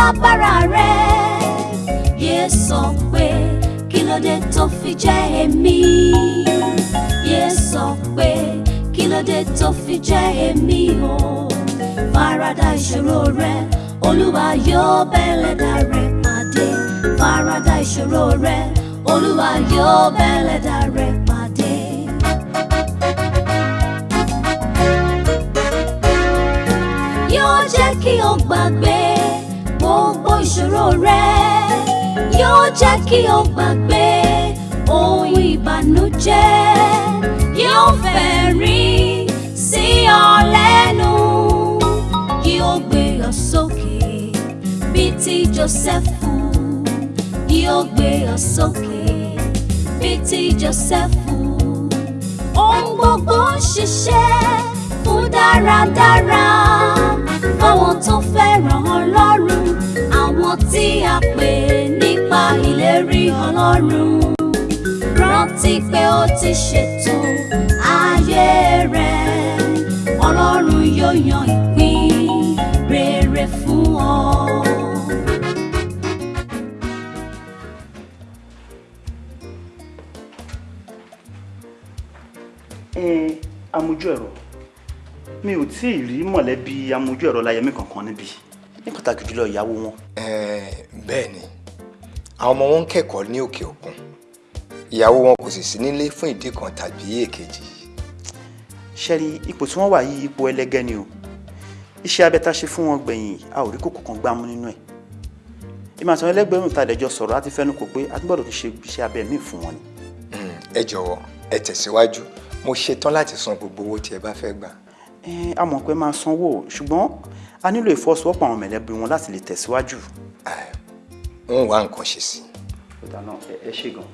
ìṣòro tó bá bára rẹ. Yé sọ pé kí ló dé tó fi jẹ́ èmi? Yé sọ pé kí ló dé tó fi jẹ́ èmi o? Farada ìṣòro rẹ olúwa yóò bẹ́lẹ̀dá rẹ pàdé. Farada ìṣòro rẹ olúwa yóò bẹ́lẹ̀dá rẹ yóò jẹ́ kí o gbàgbé rẹ yóò jẹ́ kí o gbàgbé ohun ìbànújẹ́ yóò fẹ̀rín sí ọ lẹ́nu yóò gbé ọ sókè bíi ti Jósẹ́fù yóò gbé ọ sókè bíi ti Jósẹ́fù ohun gbogbo ń ṣiṣẹ́ fún dáradára fáwọn tó fẹ́ràn Ọlọ́run. àwọn tí a pè nípa ìlérí Ọlọ́run rántí pé ó ti ṣètò ayé rẹ Ọlọ́run yóò yan ìpín rere fún ọ. amójú ẹ̀rọ mi ò tí ì rí mọ̀lẹ́bí amójú ẹ̀rọ láyẹmí kankan níbí ní pàtàkì jùlọ ìyàwó wọn. Bẹ́ẹ̀ ni àwọn ọmọ wọn ń kẹ́kọ̀ọ́ ní òkè òkun ìyàwó wọn kò sì sí nílé fún ìdí kan tàbí èkejì. ṣẹ́rí ipò tí wọ́n wà yìí ipò ẹlẹ́gẹ́ ni o iṣẹ́ abẹ tá a ṣe fún wọn gbẹ̀yìn a ò rí kókó kan gbámú nínú ẹ̀ ìmọ̀ àtàwọn ẹlẹ́gbẹ̀rún ta àdẹjọ sọ̀rọ̀ láti fẹ́nu kò pé a tún gbọ́dọ̀ ṣe iṣẹ́ abẹ míì fún wọn ni. ẹ jọ̀wọ́ ẹ tẹ̀síwájú mo ṣetán láti san gbogbo owó tí ẹ bá fẹ́ gbà. a mọ̀ pé máa sanwó ṣùgbọ́n a nílò ìfọwọ́sowọ́pọ̀ àwọn mẹ̀lẹ́bí wọn láti lè tẹ̀síwájú. Ò wá nǹkan ṣe sí. ọ̀dà náà ẹ ṣe gan.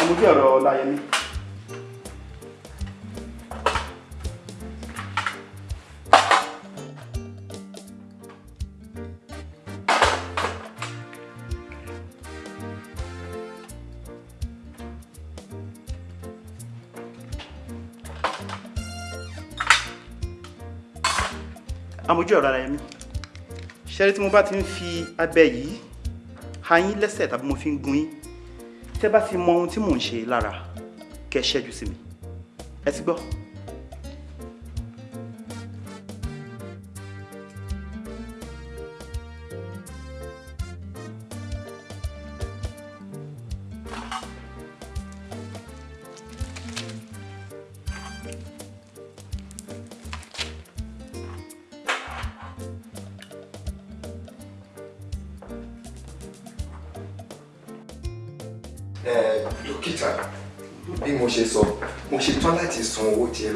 amójú ẹ̀rọ láyẹmí. Amójú ọ̀rọ̀ ara ẹ̀mí ṣẹ́rí tí mo bá ti ń fi abẹ yìí ha yín lẹ́sẹ̀ tàbí mo fi ń gun yín tẹ́ bá ti mọ ohun tí mò ń ṣe lára kẹ́ ṣẹ́jú sí mi ẹ ti gbọ́.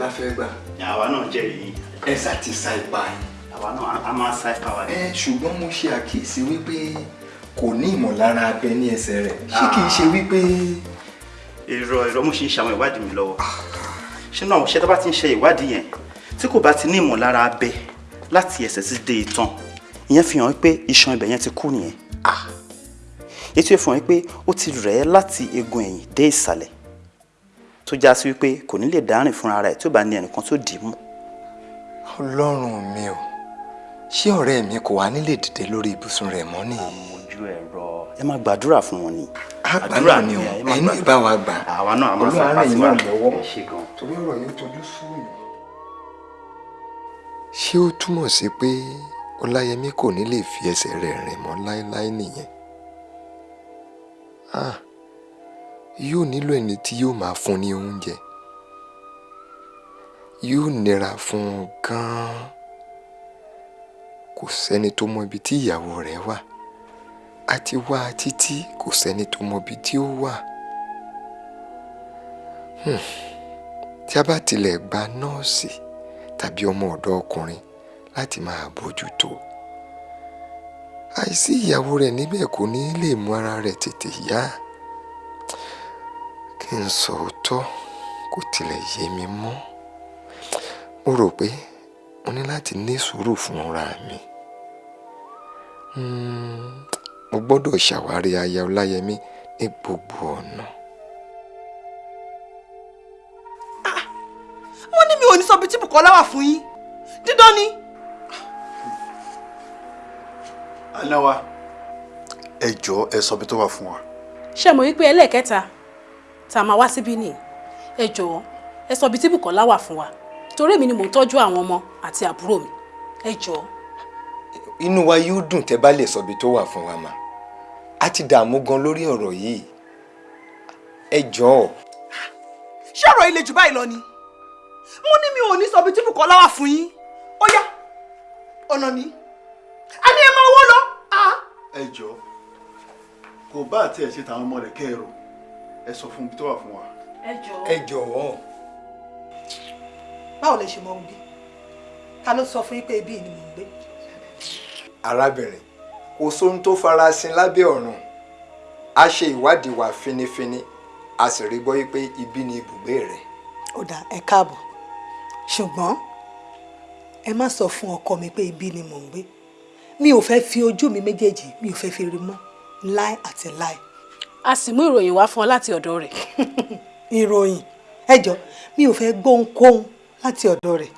Bá fẹ́ gbà. àwa náà jẹ́rìí yín. ẹ sà ti sa ipá yín. àwa náà a máa sa ipá wa. ẹ ṣùgbọ́n mo ṣe àkíyèsí wípé kò ní ìmọ̀lára abẹ ní ẹsẹ̀ rẹ̀ ṣé kìí ṣe wípé. èrò èrò mo ṣe ń ṣàwọn ìwádìí mi lọ́wọ́ ṣé náà ṣé tó bá ti ń ṣe ìwádìí yẹn tí kò bá ti ní ìmọ̀lára abẹ láti ẹsẹ̀ sí dé itan ìyẹn fi hàn pé iṣan ibẹ̀ yẹn ti kú nìyẹn ètò ìfihàn pé ó ti rẹ̀ ẹ́ láti eegun ẹ̀yìn dé ìsàlẹ̀ tó já sí wípé kò ní lè dárìn fúnra rẹ̀ tí ó bá ní ẹnìkan tó dì í mú. ọlọ́run mi ò ṣé ọ̀rẹ́ mi kò wá nílé dìde lórí ibùsùn rẹ̀ mọ́ nìyí. àmójú ẹ̀rọ ẹ máa gbàdúrà fún wọn ni. àgbàdúrà ni o ẹ̀yin náà bá wa gbà àwa náà a máa sí yín wa ẹ ṣe gan. torí ọ̀rọ̀ yóò tojú mi. ṣé ó túmọ̀ sí pé ọláyẹmí kò ní lè fi ẹsẹ̀ rẹ̀ rìn mọ́ láéláé nìyẹn? ah yóò nílò ẹni tí yóò máa fún ní oúnjẹ. Yóò nira fún un gan-an. Kò sẹ́ni tó mọ ibi tí ìyàwó rẹ̀ wà. A ti wá a títí kò sẹ́ni tó mọbi tí ó wà. Hmm. tí a bá tilẹ̀ gba nọ́ọ̀sì tàbí ọmọ ọ̀dọ́ ọkùnrin láti máa bójú tó àìsí ìyàwó rẹ̀ níbẹ̀ kò ní lè mú ara rẹ̀ tètè yá kí n sọ òótọ́ kò tilẹ̀ yé mi mọ́ mo rò pé mo ní láti ní sùúrù fúnra mi Hmm, mo gbọ́dọ̀ ṣàwárí aya ọláyẹmí ní gbogbo ọ̀nà. wọ́n ní mi ò ní sọ bí tí Bùkọ́lá wà fún yín dídán ni. aláwa ẹ jọ̀ọ́ ẹ sọ bí tó wà fún wa. ṣé mo wípé ẹlẹ́ẹ̀kẹta tá a máa wá síbí nìyí ẹ jọ̀ọ́ ẹ sọ ibi tí Bùkọ́lá wà fún wa torí èmi ni mò ń tọ́jú àwọn ọmọ àti àbúrò mi. Ẹ jọ̀ọ́. inú wa yóò dùn tẹ́ bá lè sọ bí tó wà fún wa mà. Á ti dààmú gan lórí ọ̀rọ̀ yìí. Ẹ jọ̀ọ́. Ṣé ọ̀rọ̀ ilé jù báyìí lọ ni? Mo ní mi ò ní sọ bí tí Bùkọ́lá wà fún yín. Ó yá ọ̀nà ni. A ní ẹ máa wó lọ. Ah. ẹ jọ̀ọ́ kò bá àti ẹ̀ ṣe tàwọn ọmọ rẹ̀ kẹ́ẹ̀rọ ẹ sọ fún bí tó wà fún wa. ẹ jọ̀ọ́. ẹ jọ̀ọ́ báwo lẹ ṣe mọ gbé ta ló sọ fún yín pé ibi ni mò ń gbé. arábìnrin kò sóhun tó farasin lábẹ́ ọ̀run a ṣe ìwádìí wa finifini a sì rí gbọ́ pé ibi ni ibùgbé rẹ̀ ó dà ẹ káàbọ̀ ṣùgbọ́n ẹ má sọ fún ọkọ mi pé ibi ni mò ń gbé mi ò fẹ́ fi ojú mi méjèèjì mi ò fẹ́ fi rí mọ́ láì àti láì. A sì mú ìròyìn wá fún ọ láti ọ̀dọ̀ rẹ̀. ìròyìn ẹ jọ mi ò fẹ́ gbóhunkóhun láti ọ̀dọ̀ rẹ̀.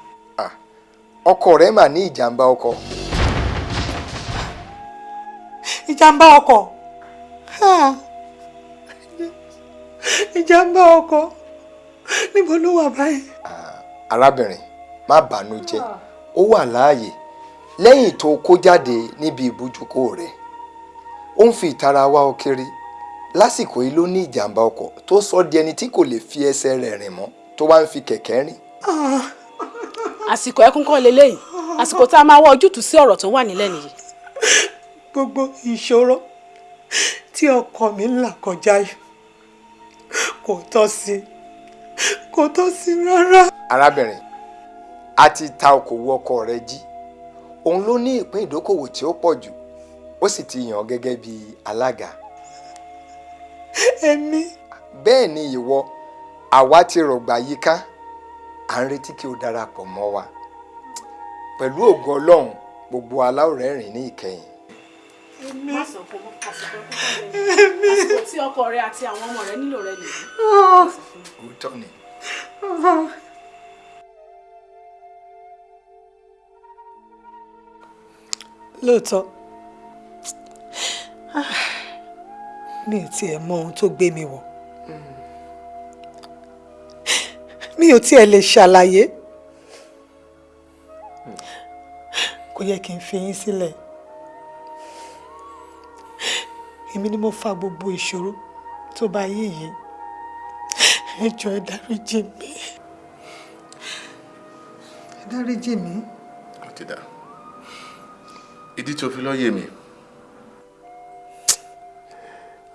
Ọkọ rẹ̀ mà ní ìjàmbá ọkọ̀ ìjàmbá ọkọ̀ Ha. ìjàmbá ọkọ̀ níbo ló wà báyìí. arábìnrin má bànújẹ́ ó wà láàyè lẹ́yìn tó kó jáde níbi ìbújúkó rẹ̀ ó ń fi ìtara wá ọ kiri lásìkò yìí ló ní ìjàmbá ọkọ̀ tó sọ di ẹni tí kò lè fi ẹsẹ̀ rẹ̀ rìn mọ́ tó wá ń fi kẹ̀kẹ́ rìn àsìkò ẹkún kọ́ leléyìí àsìkò tá a máa wá ojútùú sí ọ̀rọ̀ tó wà nílẹ̀ nìyí. gbogbo ìṣòro tí ọkọ mi ń là kọjá yìí kò tọ́ sí kò tọ́ sí rárá. arábìnrin a ti ta okòwò ọkọ rẹ̀ jí òun ló ní ìpín ìdókòwò tí ó pọ̀ jù ó sì ti yàn gẹ́gẹ́ bí alága èmi. Bẹ́ẹ̀ ni ìwọ àwa ti rọ̀gbà yíká. À ń retí kí o darapọ̀ mọ́ wa. Pẹ̀lú ògo ọlọ́run gbogbo aláwòrán rìn ní ìkẹyìn. Fún wọn àsìkò tí ọkọ rẹ àti àwọn ọmọ rẹ nílò rẹ nìyí. òótọ́ ni. Lóòótọ́ mi ò tiẹ̀ mọ ohun tó gbé mi wọ̀. Mi ò tiẹ̀ lè ṣàlàyé. Kò yẹ kí n fi yín sílẹ̀. Èmi ni mo fa gbogbo ìṣòro tó bá yé yìí. Ẹ jọ̀ọ́ ẹ dáríjì mi ẹ dáríjì mi. ìdí o fi lọ yé mi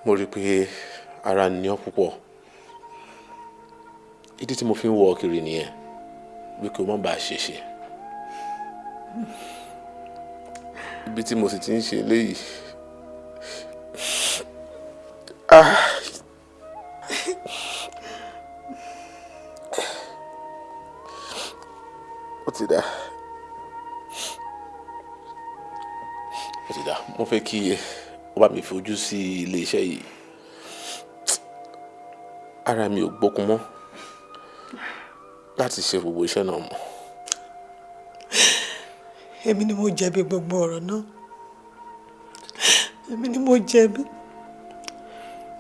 mo rí i pé ara ọ púpọ̀. Ìdí tí mo fi ń wọ kiri nìyẹn bí kò má bàa ṣèṣe ibi tí mo sì ti ń ṣe eléyìí. Ah. ó ti dà ó ti dà mo fẹ́ kí ó bá mi fojú sí ilé iṣẹ́ yìí ara mi ò gbókun mọ́ láti ṣe gbogbo iṣẹ́ náà mọ́. Èmi ni mo jẹ̀bi gbogbo ọ̀rọ̀ náà. Èmi ni mo jẹ̀bi.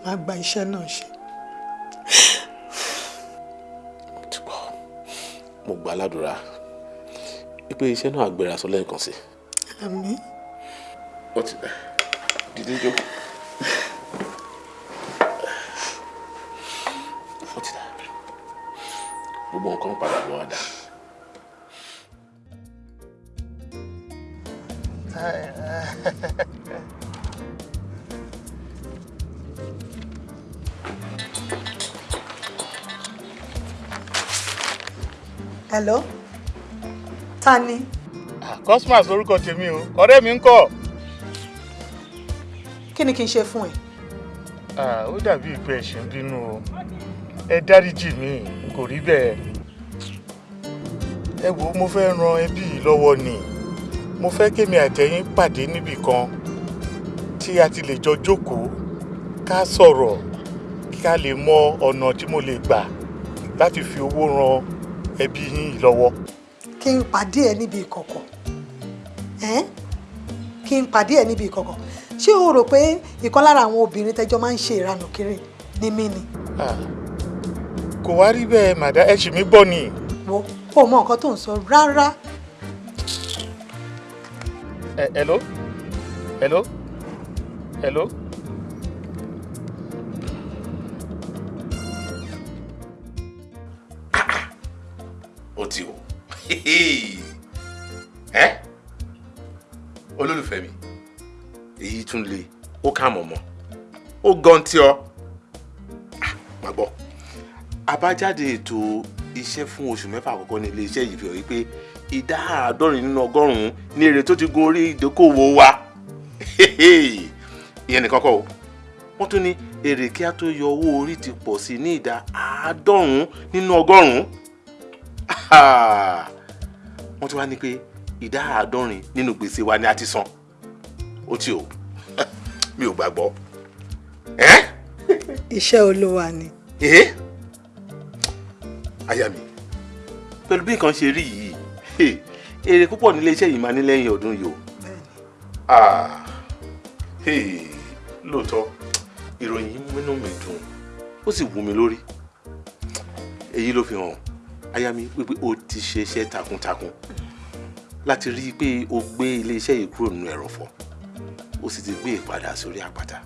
Má gba iṣẹ́ náà ṣe. Mo gbà ládùúrà wípé iṣẹ́ náà àgbèrè aṣọ lẹ́ẹ̀kan sí àmín. Ó ti dà dìde jókòó. ó ti dà gbogbo nǹkan padà lọ́wọ́ dà. hello ta ni. Ah, cosmas lórúkọ tèmi o ọ̀rẹ́ mi ń kọ́ kí ni kí n ṣe fún ẹ? Ó dàbí ìpè ẹ̀ṣẹ̀ ń bínú o. Ẹ dáríjì mi kò rí bẹ́ẹ̀. Ẹ wo mo fẹ́ ran ẹbí yìí lọ́wọ́ ni. Mo fẹ́ kémi àtẹ̀yìn pàdé níbì kan tí a ti lè jọ jókòó ká sọ̀rọ̀ ká lè mọ ọ̀nà tí mo lè gbà láti fi owó ran ẹbí yín lọ́wọ́. kí n pàdé ẹ níbi ìkọ̀kọ̀ kí n pàdé ẹ níbi ìkọ̀kọ̀ ṣé o rò pé ìkan lára àwọn obìnrin tẹjọ máa ń ṣe ìranù kiri ni mí ni? Ah, kò wá rí bẹ́ẹ̀ màdá ẹ ṣì mí gbọ́ ni. wo o mọ nǹkan tó ń sọ rárá. Ẹ- hello? Hello? Hello. ó ti o olólùfẹ́ mi èyí tún le. Ó kà mọ̀ mọ́ ó gan tí ọ. Ah, má gbọ́. Àbájáde ètò iṣẹ́ fún oṣù mẹ́fà àkọ́kọ́ ní iléeṣẹ́ yìí fi hàn wípé ìdá àádọ́rin nínú ọgọ́rùn-ún ní èrè tó ti gun orí ìdókòwò wa. Ìyẹn nìkan kọ́ o. Wọ́n tún ní èrè kí a tó yọ owó orí ti pọ̀ sí ní ìdá àádọ́rùn-ún nínú ọgọ́rùn-ún. Wọ́n tún wá ní pé ìdá àádọ́rin nínú gbèsè wa ni a ti san ó ti o. Mi ò gbàgbọ́. Iṣẹ́ olúwa ni. Aya mi pẹ̀lú bí nǹkan ṣe rí yìí èrè púpọ̀ nílé iṣẹ́ yìí máa ní lẹ́yìn ọdún yìí o. Ah, lóòótọ́ ìròyìn yìí múnú mi dùn ó sì wú mi lórí. Èyí ló fi hàn aya mi wípé o ti ṣe iṣẹ́ takuntakun láti rí i pé o gbé ilé iṣẹ́ yìí kúrò nínú ẹ̀rọ̀fọ̀ o sì ti gbé ìpadà sórí àpáta.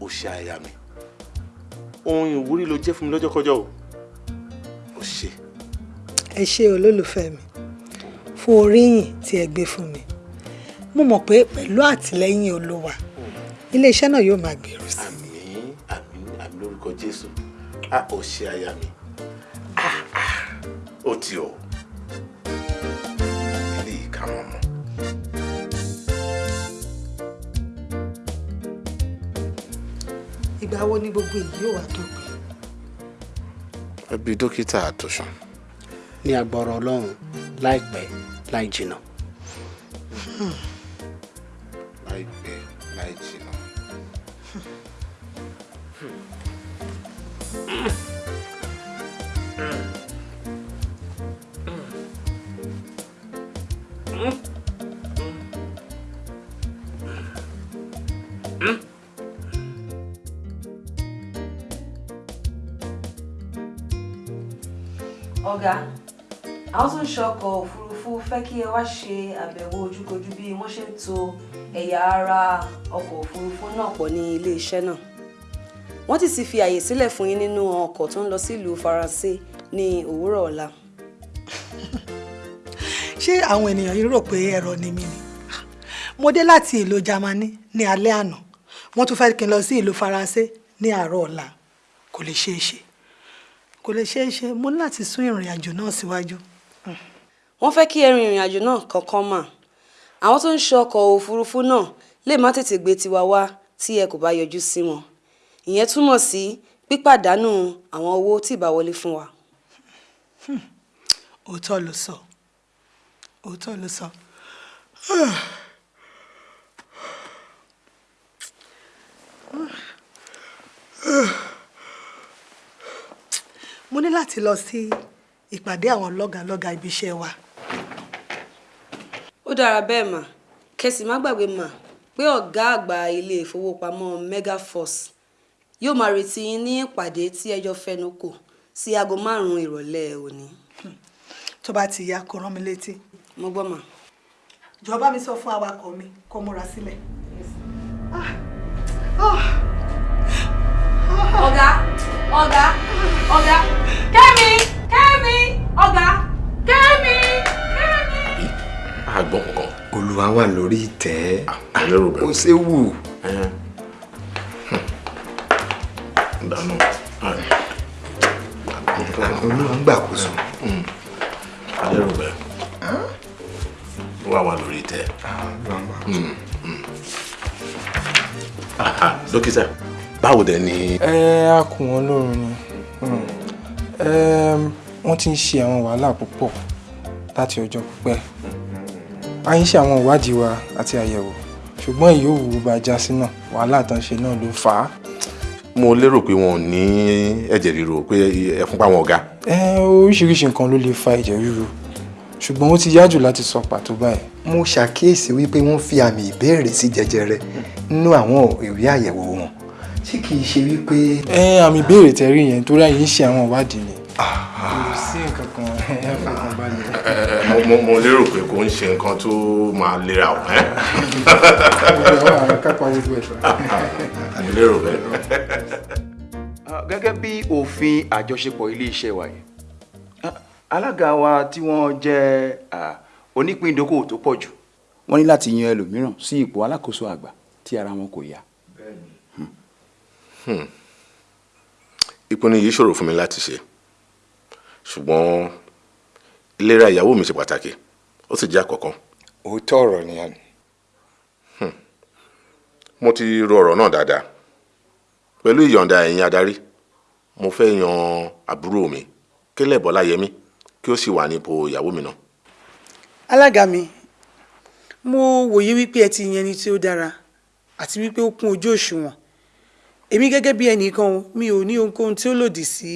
O ṣe aya mi. Ohun ìwúrí ló jẹ́ fún mi lọ́jọ́kọ́jọ́ o. O ṣe. Ẹ ṣé olólùfẹ́ mi. Fún oríyìn tí ẹ gbé fún mi. Mo mọ̀ pé pẹ̀lú àtìlẹ́yìn olúwa iléeṣẹ́ náà yóò máa gbèrú sí i. àmín àmín àmín lórúkọ jésù. A ò ṣe aya mi. Ah, ah, ó ti o ìgbà wo ni gbogbo èyí yóò wá dópin. ẹbí dókítà àtọ̀sán. ní agbára ọlọ́run láìpẹ́ láì jìnnà. láìpẹ́ ọkọ̀ òfurufú fẹ́ kí ẹ wá ṣe àbẹ̀wò ojúkojú bí wọ́n ṣe ń to ẹ̀yà ara ọkọ̀ òfurufú náà pọ̀ ní iléeṣẹ́ náà. Wọ́n ti sì fi àyè sílẹ̀ fún yín nínú ọkọ̀ tó ń lọ sílùú faransé ní òwúrọ̀ ọ̀la. Ṣé àwọn ènìyàn yìí rò pé ẹ̀rọ ni mí ni? Mo dé láti ìlú Jámánì ní alẹ́ àná. Wọ́n tún fẹ́ kí n lọ sí ìlú Faransé ní àárọ̀ ọ̀la. Kò lè ṣeé ṣe. Kò lè ṣeé ṣe. Mo ní láti sún ìrìn àjò náà síwájú. Wọ́n fẹ́ kí ẹ rin ìrìn àjò náà kankan mà àwọn tó ń ṣe ọkọ̀ òfurufú náà lè má tètè gbé tiwa wá tí ẹ kò bá yọjú sí wọn ìyẹn túmọ̀ sí pípàdánù àwọn owó tí ìbá wọlé fún wa. òótọ́ ló sọ òótọ́ ló sọ. mo ní láti lọ sí ìpàdé àwọn lọ́gàlọ́gà ibi iṣẹ́ wa. Ó dára bẹ́ẹ̀ mà kẹsì má gbàgbé mà pé ọ̀gá àgbà ilé ìfowópamọ́ megaforce yóò máa retí yín ní ìpàdé tí ẹjọ́ fẹnu kò sí aago márùn-ún ìrọ̀lẹ́ òní. tó bá ti yá kó rán mi létí. mo gbọ́ mà. jọ̀ọ́ mi sọ fún awakọ̀ mi kó múra sílẹ̀. ọ̀gá ọ̀gá ọ̀gá kẹ́mi kẹ́mi ọ̀gá. Àgbọn nǹkan. olúwa wà lórí ìtẹ́ bẹ̀rù. ó ṣe wù. dáná. olúwa ń gbàkóso. alẹ́rù bẹ́ẹ̀ ó wà wà lórí tẹ. dókítà báwo dẹ̀ ni. ẹ á kù wọn lóorun ni wọ́n ti ń ṣe àwọn wàhálà púpọ̀ láti ọjọ́ pípẹ́ a ń ṣe àwọn ìwádìí wa àti àyẹ̀wò ṣùgbọ́n èyí ò wù bá já sí náà wàhálà tán ṣe náà ló fà á. mo lérò pé wọn ò ní ẹ̀jẹ̀ ríro pé ẹ̀fúnpá wọn ò ga. ẹ oríṣiríṣi nǹkan ló lè fa ẹ̀jẹ̀ ríru ṣùgbọ́n ó ti yá jù láti sọ pàtó báyìí. mo ṣàkíyèsí wípé wọ́n fi àmì ìbéèrè sí jẹjẹrẹ nínú àwọn ìwé àyẹ̀wò wọn tí kì í ṣe wípé. ẹ àmì ìbéèrè tẹ́rí yẹn torí àyè ń ṣe àwọn ìwádìí ni. kò sí nǹkan kan ẹ fọkàn balẹ̀. Mo mo mo lérò pé kò ń ṣe nǹkan tó máa lera o. àmì lérò bẹ́ẹ̀. Ah, gẹ́gẹ́ bí òfin àjọṣepọ̀ ilé-iṣẹ́ wa yìí ah, alága wa tí wọ́n jẹ́ ah, onípín ìdókòwò tó pọ̀ jù wọ́n ní láti yan ẹlòmíràn sí ipò alákòóso àgbà tí ara wọn kò yá. Hmm. ìpinnu yìí ṣòro fún mi láti ṣe ṣùgbọ́n ìlera ìyàwó mi ṣe pàtàkì ó sì jẹ́ àkọ́kọ́. òótọ́ ọ̀rọ̀ nìyẹn. mo ti ro ọ̀rọ̀ náà dáadáa pẹ̀lú ìyọ̀ǹda ẹ̀yin adarí mo fẹ́ yan àbúrò mi Kélé Bọ́láyẹmí kí ó sì wà nípò ìyàwó mi náà. alága mi mo wòye wípé ẹ ti yan ẹni tí ó dára àti wípé ó kún ojú òṣùwọ̀n èmi gẹ́gẹ́ bí ẹnìkan mi ò ní ohunkóhun tí ó lòdì sí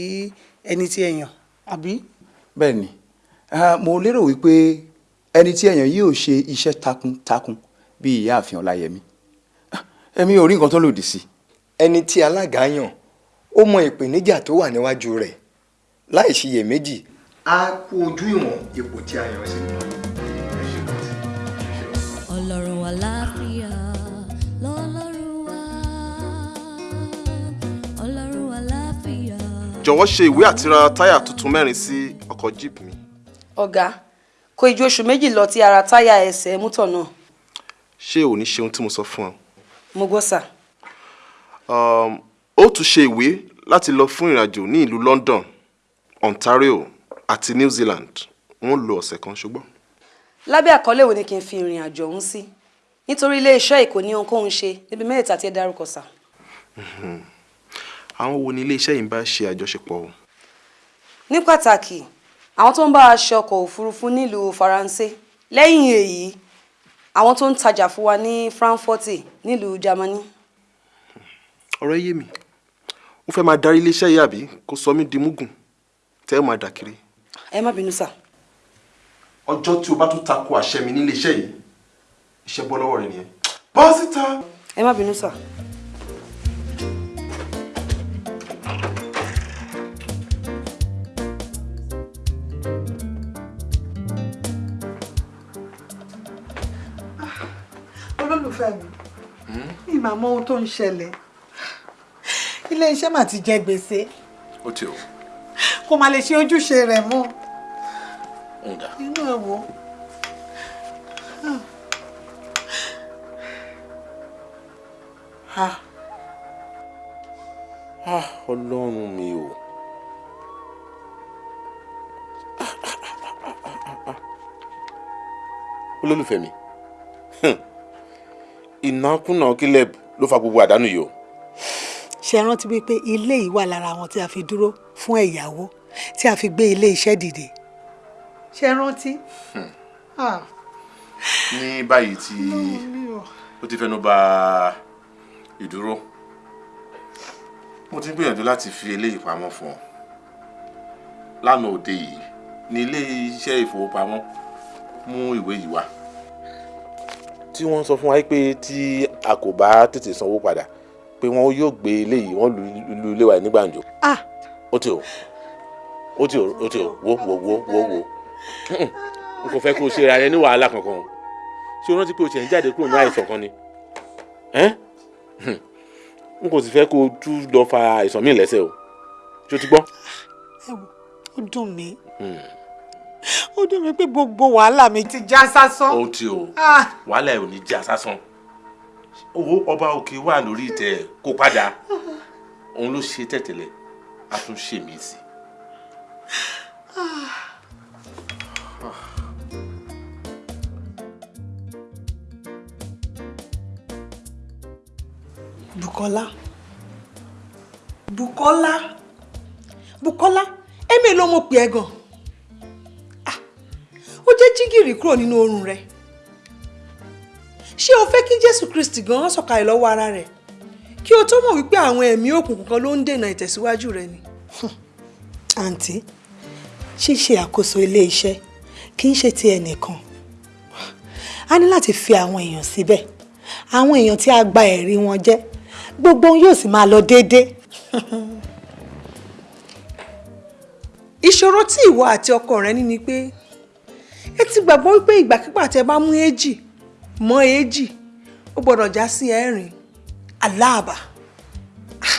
ẹni tí ẹ yàn àbí. bẹ́ẹ̀ ni mo lérò wípé ẹni tí ẹ̀yàn yìí ò ṣe iṣẹ́ takuntakun bí ìyáàfin ọláyẹmí Ah, èmi ò rí nǹkan tó lòdì sí. ẹni tí alága yàn ó mọ ìpèníjà tó wà níwájú rẹ̀ láì ṣiyèméjì á kú ojú ìwọ̀n ipò tí a yàn sí. ọlọ́run àlàáfíà lọ́lọ́run wa ọlọ́run àlàáfíà. jọ̀wọ́ ṣe ìwé àti ra táyà tuntun mẹ́rin sí ọkọ̀ jeep mi. Ọ̀gá kò ju oṣù méjì lọ tí ara táyà ẹsẹ̀ mútọ̀ náà ṣé ò ní ṣe ohun tí mo sọ fún ọ. mo gbọ́ sà. Um, ó tún ṣe ìwé láti lọ fún ìrìnàjò ní ìlú London Ontario àti New Zealand wọ́n lo ọ̀sẹ̀ kan ṣùgbọ́n. lábẹ́ àkọlé wo ni kí n fi ìrìn àjò ọ̀hún sí nítorí iléeṣẹ́ èkó ní ohunkóhun ṣe níbi mẹ́ta tí ẹ dárúkọ sà. àwọn wo ni iléeṣẹ́ yìí ń bá ṣe àjọṣepọ̀ o. ní pàtàkì àwọn tó ń bá a ṣe ọkọ̀ òfurufú nílùú faransé lẹ́yìn èyí àwọn tó ń tajà fún wa ní frankfurt nílùú germany. ọ̀rọ̀ yé mi ó fẹ́ máa darí iléeṣẹ́ yìí àbí kó sọ mí di múgùn tẹ́ ẹ máa dà kiri. ẹ má bínú sà. ọjọ́ tí o bá tún tako àṣẹ mi ní iléeṣẹ́ yìí iṣẹ́ bọ́ lọ́wọ́ rẹ nìyẹn. bọ́ síta. ẹ má bínú sà. Olólùfẹ́ mi mi máa mọ ohun tó ń ṣẹlẹ̀. Ilé iṣẹ́ mà ti jẹ gbèsè. Ó ti o. Kò má lè ṣe ojúṣe rẹ̀ mọ́. Inú ẹ̀ wò. Ah. Ah, ọlọ́run mi o. olólùfẹ́ mi ìnákúnà Caleb ló fa gbogbo àdánù yìí o. ṣe rántí wípé ilé yìí wà lára àwọn tí a fi dúró fún ẹ̀yáwó tí a fi gbé ilé iṣẹ́ dìde? Ṣe rántí. Ah, ní báyìí tí ó ti fẹnu bà ìdúró mo ti ń gbìyànjú láti fi eléyìí pamọ́ fún ọ. Lánàá òde yìí ní ilé iṣẹ́ ìfowópamọ́ mú ìwé yìí wá tí wọ́n sọ fún wa pé tí a kò bá tètè sanwó padà pé wọn yóò gbé eléyìí wọ́n lu ilé wa ní gbàǹjo. Ah. ó ti o. Ó ti o ó ti o. Wo wo wo wo wo. N kò fẹ́ kó o ṣe ara rẹ ní wàhálà kankan ṣé o rántí pé o ṣẹ̀ ń jáde kúrò ní àìsàn kan ni? N kò sì fẹ́ kó o tún lọ fa àìsàn míì lẹ́sẹ̀ o. Ṣé o ti gbọ́. ẹ wò ó dùn mí ó dùn mí pé gbogbo wàhálà mi ti já sásán. ó ti o ah. wàhálà ẹ ò ní já sásán owó ọba òkè wà lórí ìtẹ́ kó padà òun ló ṣe tẹ̀tẹ̀lẹ̀ a tún ṣe mí sí. Bukola Bukola Bukola èmi ló mọ̀ pé ẹ gan-an ó jẹ́ jígìrì kúrò nínú oorun rẹ. Ṣé o fẹ́ kí Jésù Kristi gan sọ̀kalẹ̀ lọ́wọ́ ara rẹ̀? Kí o tó mọ̀ wípé àwọn ẹ̀mí òkùnkùn kan ló ń dènà ìtẹ̀síwájú rẹ ni. àǹtí ṣíṣe àkóso ilé iṣẹ́ kì í ṣe ti ẹnìkan. A ní láti fi àwọn èèyàn síbẹ̀. Àwọn èèyàn tí a gba ẹ̀rí wọn jẹ́ gbogbo ohun yóò sì máa lọ déédéé. ìṣòro tí ìwọ àti ọkọ rẹ ní ni pé ẹ ti gbàgbọ́ wípé ìgbàkigbà tẹ bá mú èjì mọ́ èjì ó gbọ́dọ̀ já sí ẹ̀rin aláàbà Ah!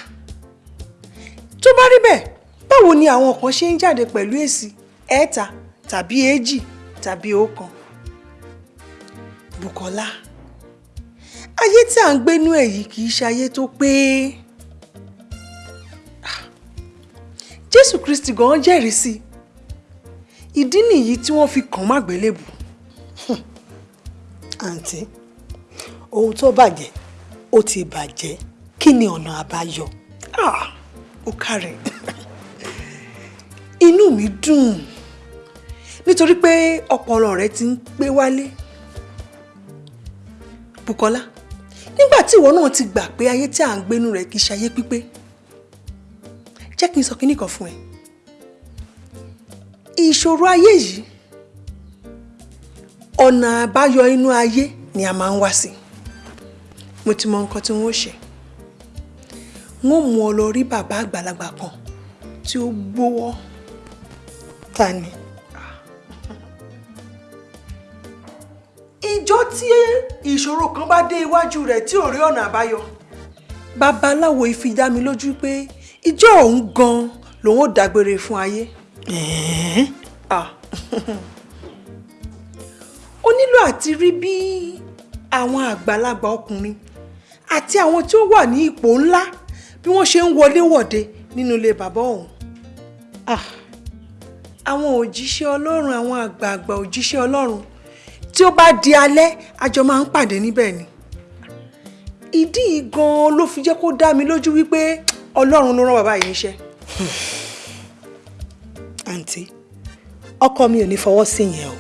tó bá rí bẹ́ẹ̀ báwo ni àwọn kan ṣe ń jáde pẹ̀lú èsì ẹ̀ẹ́ta tàbí èjì tàbí ọ̀kan Bùkọ́lá ayé tí à ń gbénú ẹ̀ yìí kì í ṣe ayé tó pé Ah! Jésù Kristi gan jẹ́rìí sí i ìdí nìyí tí wọ́n fi kàn má gbélébù àǹtí ohun tó bàjẹ́ ó ti bàjẹ́. Kí ni ọ̀nà àbáyọ? Ah, ó kárẹ̀. Inú mi dùn. Nítorí pé ọpọlọ rẹ ti ń pé wálé. Bùkọ́lá nígbà tí ìwọ náà ti gbà pé ayé tí à ń gbénú rẹ kì í ṣe ayé pípé jẹ́ kí n sọ kinní kan fún ẹ ìṣòro ayé yìí ọ̀nà àbáyọ inú ayé ni a máa ń wá sí mo ti mọ nǹkan tí wọ́n ṣe wọ́n mú ọ lọ rí bàbá àgbàlagbà kan tí ó gbówọ́ ta ni. ìjọ tí ìṣòro kan bá dé iwájú rẹ̀ tí ò rí ọ̀nà àbáyọ babaláwo ifi dá mi lójú pé ìjọ òun gan lòun ò dágbére fún ayé. Ah. ó nílò àti rí bí àwọn àgbàlagbà ọkùnrin àti àwọn tí ó wà ní ipò ńlá bí wọ́n ṣe ń wọlé wọ̀de nínú ilé bàbá òun. Ah. àwọn òjíṣẹ́ ọlọ́run àwọn àgbààgbà òjíṣẹ́ ọlọ́run tí ó bá di alẹ́ àjọ máa ń pàdé níbẹ̀ ni. ìdí yìí gan-an ló fi jẹ́ kó dá mi lójú wípé ọlọ́run ló rán bàbá yìí níṣẹ́. àǹtí ọkọ mi ò ní fọwọ́ sí yẹn o.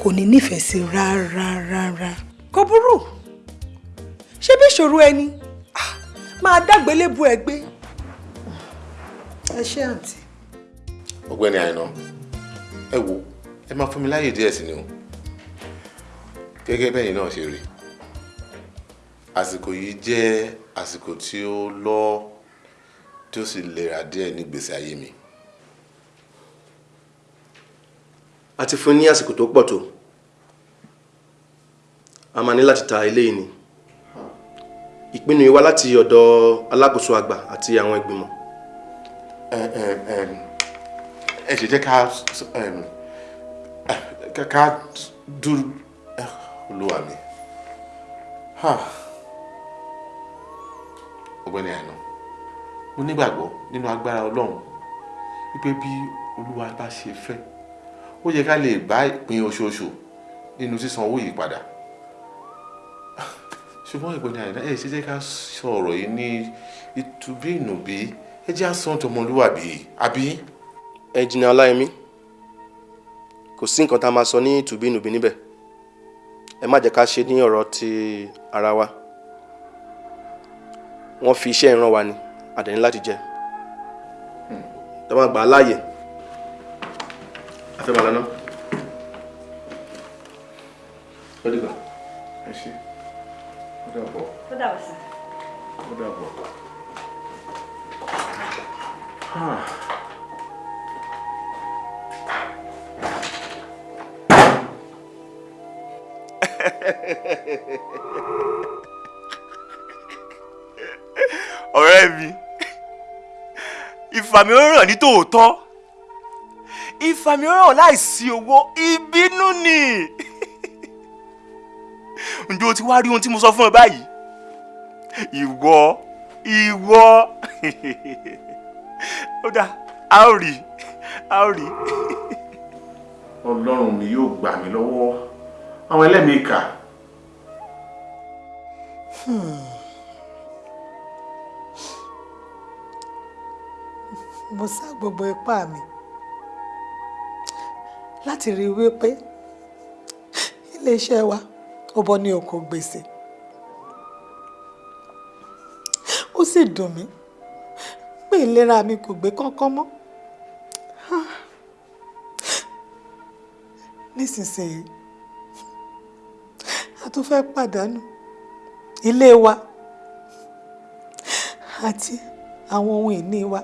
Kò ní nífẹ̀ẹ́ sí rárá rárá. kò burú. Ṣé bí ìṣòro ẹni? Máa dágbélébu ẹ gbé. ẹ ṣé àǹtí. ọ̀gbẹ́ni àìná ẹ wo ẹ máa fún mi láyè díẹ̀ sí ni o. Gẹ́gẹ́ bẹ́yìn náà ṣe rí. Àsìkò yìí jẹ́ àsìkò tí ó lọ tí ó sì lera díẹ̀ ní gbèsè ayé mi a ti fún ní àsìkò tó pọ̀ tó. A máa ní láti ta eléyìí ni. Ìpinnu yìí wá láti ọ̀dọ̀ alákòóso àgbà àti àwọn ìgbìmọ̀. Ẹ ṣe jẹ́ ká ká dúró olúwa mi. Ọ̀gbẹ́ni àìná mo nígbàgbọ́ nínú agbára ọlọ́run wípé bí olúwa bá ṣe fẹ́ ó yẹ ká lè bá ìpín oṣooṣù nínú sísan owó yìí padà. Ṣùgbọ́n ìpínlẹ̀ àìná ẹ ṣe jẹ́ ká sọ̀rọ̀ yìí ní ìtúbí ìnùbí ẹ jẹ́ àsán tọmọlúwàbí àbí. ẹnjìnà ọláyẹmí. Kò sí nǹkan tá a máa sọ ní tùbínùbí níbẹ̀. Ẹ má jẹ́ ká ṣe ní ọ̀rọ̀ ti ara wa. Wọ́n fi iṣẹ́ ìran wa ni àdẹ̀ní láti jẹ́. Ẹ má gbà á láàyè máa lọ ná. ó dìgbà. ẹ ṣe ó dàbọ̀ ó dàbọ̀ sí. ó dàbọ̀. ọ̀rẹ́ mi ìfàmìíràn ní tòótọ́ ìfàmìíràn láìsí owó ìbínú ni ǹjẹ́ o ti wá rí ohun tí mo sọ fún ẹ báyìí ìwọ ìwọ ó dáa a ó rí a ó rí. ọlọ́run mi yóò gbà mí lọ́wọ́ àwọn ẹlẹ́mìí kà. Hmm. mo sá gbogbo ipá mi. Hmm láti rí wípé iléeṣẹ́ wa ó bọ́ ní oko gbèsè ó sì dùn mí pé ìlera mi kò gbé kánkán mọ́ Ah. nísinsìnyí a tún fẹ́ pàdánù ilé wa àti àwọn ohun ìní wa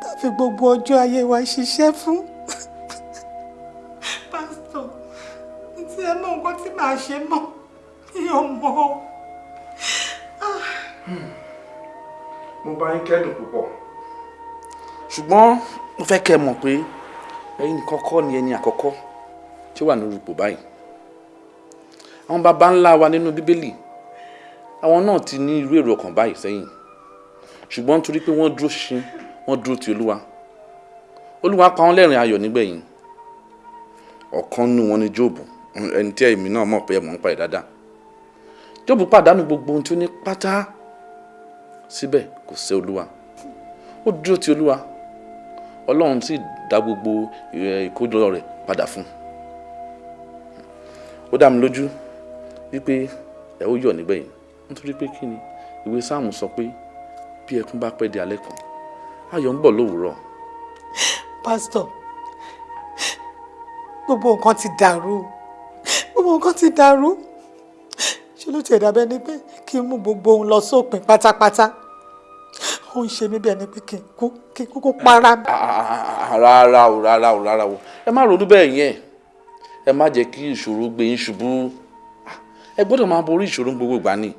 tá a fi gbogbo ọjọ́ ayé wa ṣiṣẹ́ fún. Ṣe mọ́ mi ò mọ̀. mo bá yín kẹ́dùn púpọ̀. Ṣùgbọ́n mo fẹ́ kẹ́ ẹ mọ̀ pé ẹ̀yin nìkan kọ́ ni ẹni àkọ́kọ́ tí ó wà nínú ipò báyìí. Àwọn baba ńlá wa nínú bíbélì àwọn náà ti ní irú èrò ọkàn báyìí sẹ́yìn. Ṣùgbọ́n nítorí pé wọ́n dúró ṣinṣin wọ́n dúró ti olúwa. Olúwa pa wọ́n lẹ́rìn ayọ̀ nígbẹ̀yìn. Ọ̀kan nínú wọn ni jóòbù ẹni tí èmi náà mọ̀ pé mọ̀ ń pa ẹ̀ dáadáa. Jóòbù pàdánù gbogbo ohun tí ó ní pátá síbẹ̀ kò sẹ́ olúwa. Ó dúró ti olúwa. Ọlọ́run sì dá gbogbo eh, ìkójọ rẹ̀ padà fún un. Ó dá mi lójú wípé ẹ ó yọ̀ nígbẹ̀yìn nítorí pé kí ni? Ìwé sáàmù sọ pé bí ẹkún bá pẹ́ di alẹ́ kan ayọ̀ ń bọ̀ lówùúrọ̀ pásítọ̀ gbogbo nǹkan ti dàrú gbogbo nǹkan ti dàrú. Ṣé ló tiẹ̀ dàbẹ́ ni pé kí n mú gbogbo ohun lọ sópin pátápátá? Ó ń ṣe mí bí ẹni pé kí n kú kí n kúkú para mi. Ah, rárá o rárá o rárá o. Ẹ má ronú bẹ́ẹ̀ yẹn. Ẹ má jẹ́ kí ìṣòro gbé yín ṣubú. Ah, ẹ gbọ́dọ̀ máa borí ìṣòro gbogbo ìgbà ni.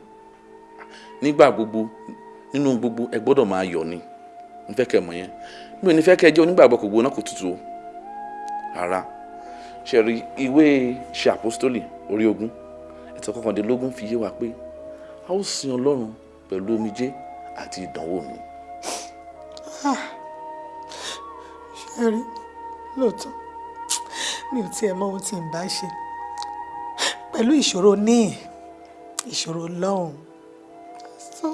Nígbà gbogbo nínú gbogbo ẹ gbọ́dọ̀ máa yọ̀ ni. N kẹ́ mọ̀ yẹn. Mi ò ní kẹ́ jẹ́ onígbàgbọ́ kò gbóná kò tutù rárá ṣe rí ìwé ṣe àpọ́stólì orí ogún ẹ̀tọ́ kọkàndínlógún fi yé wa pé a ó sin ọlọ́run pẹ̀lú omijé àti ìdánwò mi. Ah, ṣe rí lóòótọ́ mi ò tiẹ̀ mọ ohun tí n bá ṣe pẹ̀lú ìṣòro níì ìṣòro lọ́hùn so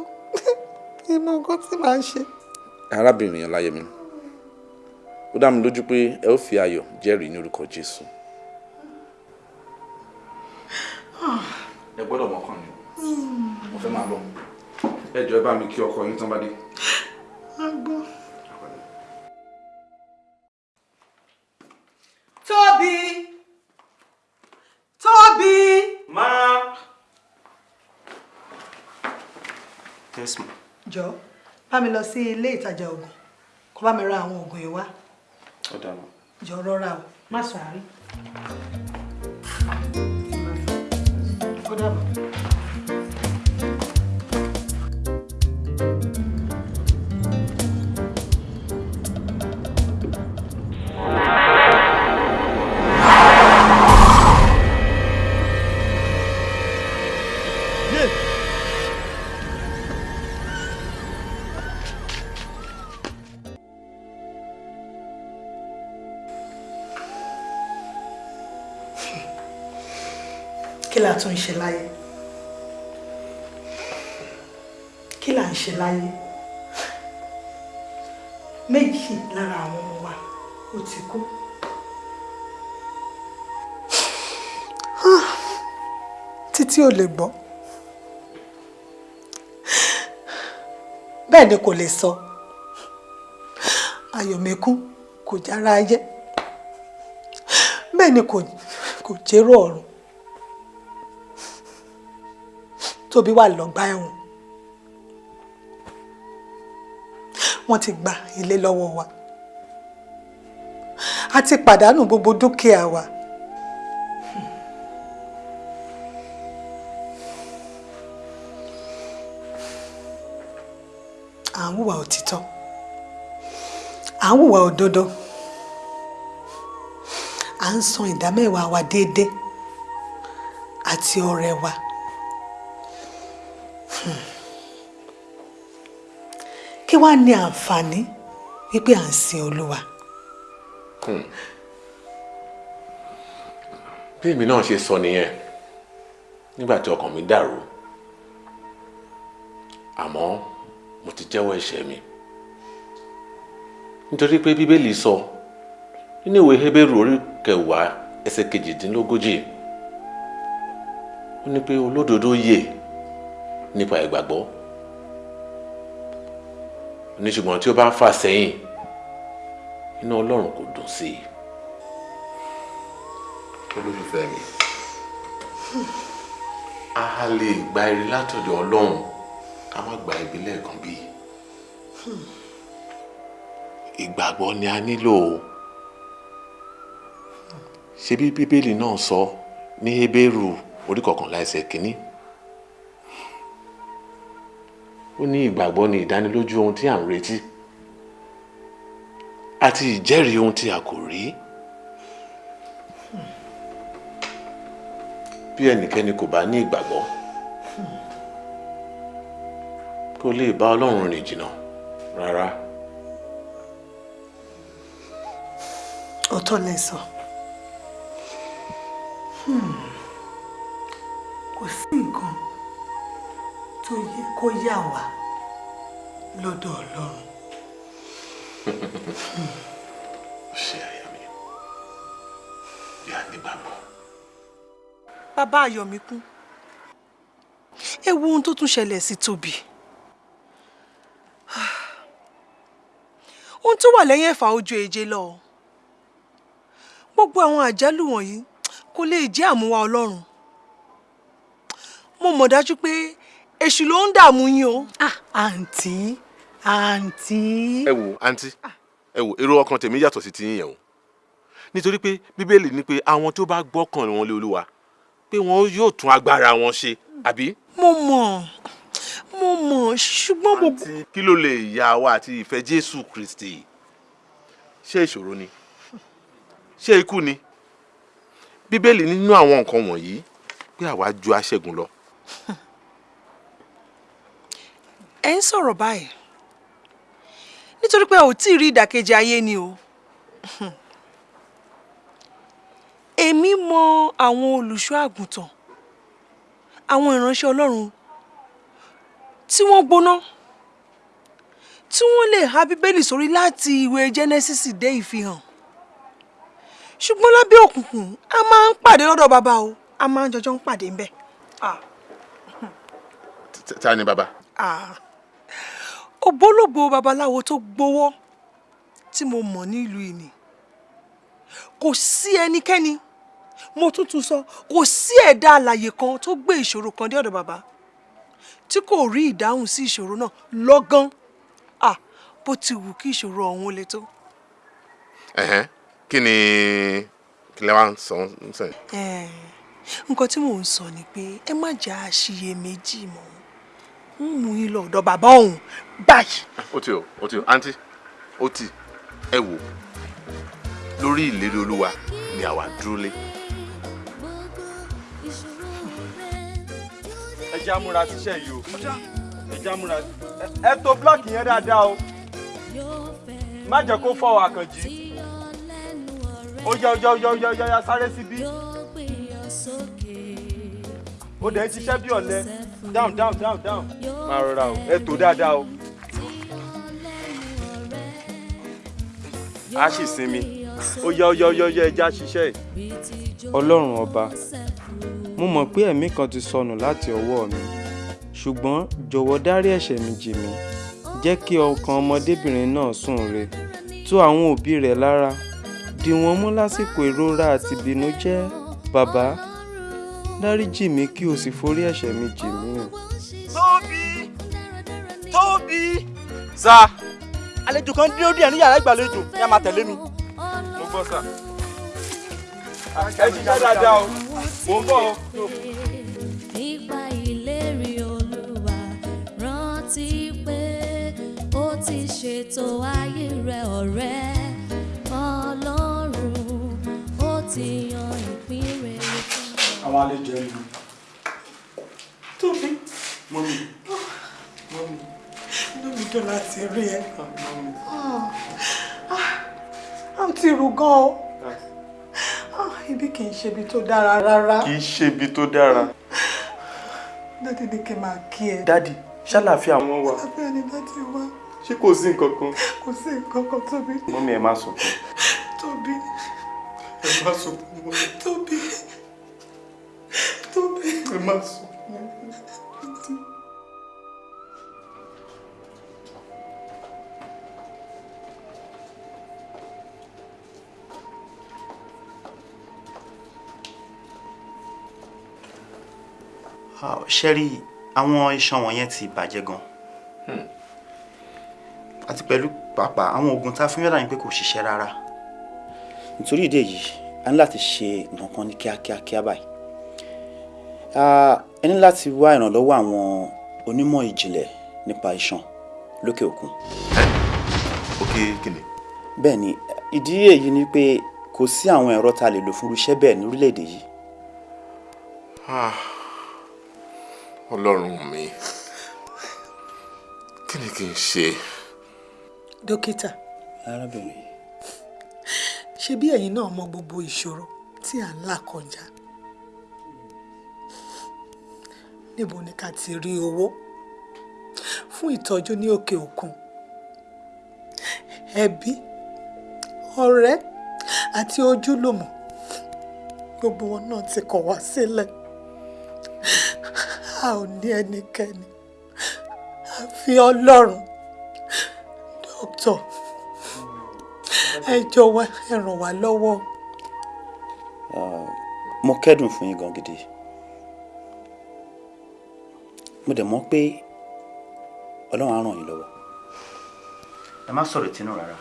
kí n mọ nǹkan tí màá ṣe. arábìnrin ọláyẹmí ó dá mi lójú pé ẹ ó fi ayọ̀ jẹ́rìí ní orúkọ jésù. Ẹ gbọ́dọ̀ mọ̀kàn ni mo fẹ́ máa lọ ẹ jọ̀ọ́ ẹ bá mi kí ọkọ yín tán bá dé. Tóbi! Tóbi! Ma. Yes, ma. jọ bá mi lọ sí ilé ìtajà oògùn kó bá mi ra àwọn oògùn yìí wá Ó ma. jọ rọra o má sáré. ó tún ń ṣe láyé. Kí la ń ṣe láyé? Méjì lára àwọn ọmọ wa ó ti kú. Títí ò lè gbọ́. Bẹ́ẹ̀ ni kò lè sọ. Ayọ̀mẹ́kún kò jára ayé. Bẹ́ẹ̀ ni kò jérò ọ̀run tóbi wà lọ́gbà ẹ̀wọ̀n. Wọ́n ti gba ilé lọ́wọ́ wa. A ti pàdánù gbogbo dúkìá wa. À ń hùwà òtítọ́. À ń hùwà òdodo. À ń san ìdámẹ́wàá wa déédéé àti ọrẹ wa. Kí wàá ní àǹfààní wípé à ń sin olúwa. bí èmi náà ṣe sọ nìyẹn nígbà tí ọkàn mi dàrú àmọ́ mo ti jẹ́wọ́ ẹ̀ṣẹ̀ mi nítorí pé bíbélì sọ nínú ìwé Hébérù orí kẹwàá ẹsẹ̀ kejìdínlógójì ó ní pé olódodo yè nípa ìgbàgbọ́. Ní ṣùgbọ́n tí ó bá ń fà sẹ́yìn inú Ọlọ́run kò dùn sí i. Olólùfẹ́ mi? A lè gba ire látọ̀dọ̀ Ọlọ́run ká má gba ibi lẹ́ẹ̀kan bí. Ìgbàgbọ́ ni a nílò ṣebí bíbélì náà sọ ní Hébérù orí kọkànlá ẹsẹ̀ kínní ó ní ìgbàgbọ́ ni ìdánilójú ohun tí à ń retí àti ìjẹ́rìí ohun tí a kò rí. bí ẹnikẹ́ni kò bá ní ìgbàgbọ́ kò lè bá Ọlọ́run rìn jìnnà rárá. ọ̀tọ̀ lẹ sọ Hmm. kò sí nǹkan tó yẹ kó yà wá lọ́dọ̀ Ọlọ́run. ṣe àyà mi a nígbàgbọ́. bàbá Ayọ̀míkún ẹ wo ohun tó tún ṣẹlẹ̀ sí Tóbi ohun tó wà lẹ́yìn ẹ̀fà ojú èje lọ gbogbo àwọn àjálù wọ̀nyí kò lè jẹ́ àmúwá Ọlọ́run mo mọ̀ dájú pé èṣù ló ń dààmú yín o. àǹtí àǹtí. ẹ wo àǹtí ẹ wo èrò ọkàn tèmi yàtọ̀ sí tiyín yẹn o nítorí pé bíbélì ní pé àwọn tó bá gbọ́kàn wọn lé olúwa pé wọn yóò tún agbára wọn ṣe àbí. mo mọ̀ mo mọ̀ ṣùgbọ́n mo. kí ló lè yà wá àti ìfẹ́ jésù kristi ṣé ìṣòro ni ṣé ikú ni bíbélì nínú àwọn nǹkan wọ̀nyí pé àwa ju aṣẹ́gun lọ. ẹ ń sọ̀rọ̀ báyìí. Nítorí pé ò tí ì rí ìdàkejì ayé ni o. Èmi mọ àwọn olùṣọ́ àgùntàn àwọn ìránṣẹ́ Ọlọ́run tí wọ́n gbóná tí wọ́n lè há bíbélì sórí láti ìwé Genesis dé ìfihàn. Ṣùgbọ́n lábẹ́ òkùnkùn a máa ń pàdé lọ́dọ̀ bàbá o. A máa ń jọjọ́ ń pàdé ń bẹ̀. ta ni bàbá. Ògbólógbò babaláwo tó gbowó tí mo mọ̀ nílùú ìní kò sí ẹnikẹ́ni mo tún sọ kò sí ẹ̀dá alàyè kan tó gbé ìṣòro kan dé ọ̀dọ̀ bàbá tí kò rí ìdáhùn sí ìṣòro náà lọ́gán bó ti wù kí ìṣòro ọ̀hún le tó. ẹ̀hẹ́n kí ni kí lè wá ń sọ ń sẹ. nǹkan tí mò ń sọ ni pé ẹ má jà àṣiyèméjì mọ́ ń mú yín lọ ọ̀dọ̀ bàbá òun báyìí. ó ti o ó ti o. Àǹtí ó ti. Ẹ wò lórí ìlérí olúwa ni àwa dúró lé. ẹ já múra síṣẹ́ yìí o. Ẹ já múra ẹ to blọọkì yẹn dáadáa o. Má jẹ́ kó fọ́ àkànjì ó yá ó yá ó yá ó yá ó yá ó yá sáré síbí. Ó dẹ̀ ń ṣiṣẹ́ bí ọ̀lẹ. Down down down down. Máa rọra o. Ẹ tó dáadáa o a sì sinmi ó yá ó yá ó yá ó yá ẹja ṣiṣẹ́ ọlọ́run ọba mo mọ̀ pé ẹ̀mí kan ti sọnù láti ọwọ́ mi ṣùgbọ́n jọ̀wọ́ dárí ẹ̀ṣẹ̀ mi jì mí jẹ́ kí ọkàn ọmọdébìnrin náà sùn re tú àwọn òbí rẹ̀ lára dì wọ́n mú lásìkò ìrora àti ìbìnújẹ́ bàbá dáríjì mí kí o sì forí ẹ̀ṣẹ̀ mi jì mí. tóbi tóbi. sa àlejò kan dúró díẹ̀ ní yàrá ìgbàlejò ní a máa tẹ̀lé mi. mo gbọ́ sà. ẹ ṣiṣẹ́ dáadáa o mo ń bọ̀ o. nípa ìlérí olúwa rántí pé ó ti ṣètò ayé rẹ ọ̀rẹ́ ọlọ́run ó ti yan ìpín ọ. àwọn àlejò ẹ lù. tóbi mọ́mí dùn láti rí ẹ. a ti rù gan o ibi kì í ṣe ibi tó dára rárá. kì í ṣe ibi tó dára. dádì ní kí n máa kí ẹ. dádì ṣàlàáfíà wọn wà. àlàáfíà ni dádì wá. ṣé kò sí nǹkan kan. kò sí nǹkan kan tóbi mọ́mí ẹ má sunkún. tóbi ẹ má sunkún mọ́mí. tóbi tóbi ẹ má sunkún. Ṣẹ́rí àwọn iṣan wọ̀nyẹn ti bàjẹ́ gan àti pẹ̀lú pàápàá àwọn oògùn tá a fún yàrá yín pé kò ṣiṣẹ́ rárá nítorí ìdí èyí a ní láti ṣe nǹkan kan ní kíákíá kíá báyìí ẹ ní láti wá ìrànlọ́wọ́ àwọn onímọ̀ ìjìnlẹ̀ nípa iṣan lókè òkun. òkè kìnìún. bẹ́ẹ̀ ni ìdí èyí ni pé kò sí àwọn ẹ̀rọ tá a lè lò fún irúṣẹ́ bẹ́ẹ̀ ní orílẹ̀-èdè yìí. Ọlọ́run mi kí ni kí n ṣe. dókítà. Arábìnrin. Ṣe bí ẹ̀yin náà mọ gbogbo ìṣòro tí à ń là kọjá? Níbo ni ká ti rí owó? Fún ìtọ́jú ní òkè òkun. Ẹbí ọ̀rẹ́ àti ojúlùmọ̀. Gbogbo wọn náà ti kọ̀ wá sílẹ̀ a ò ní ẹnikẹ́ni. Àfi ọlọ́run dókítà ẹ jọ̀wọ́ ẹ ràn wá lọ́wọ́. mo kẹ́dùn fún yín gan gidi. Mo dẹ̀ mọ̀ pé ọlọ́run á ràn yín lọ́wọ́. Ẹ má sọ̀rọ̀ ìtinú rárá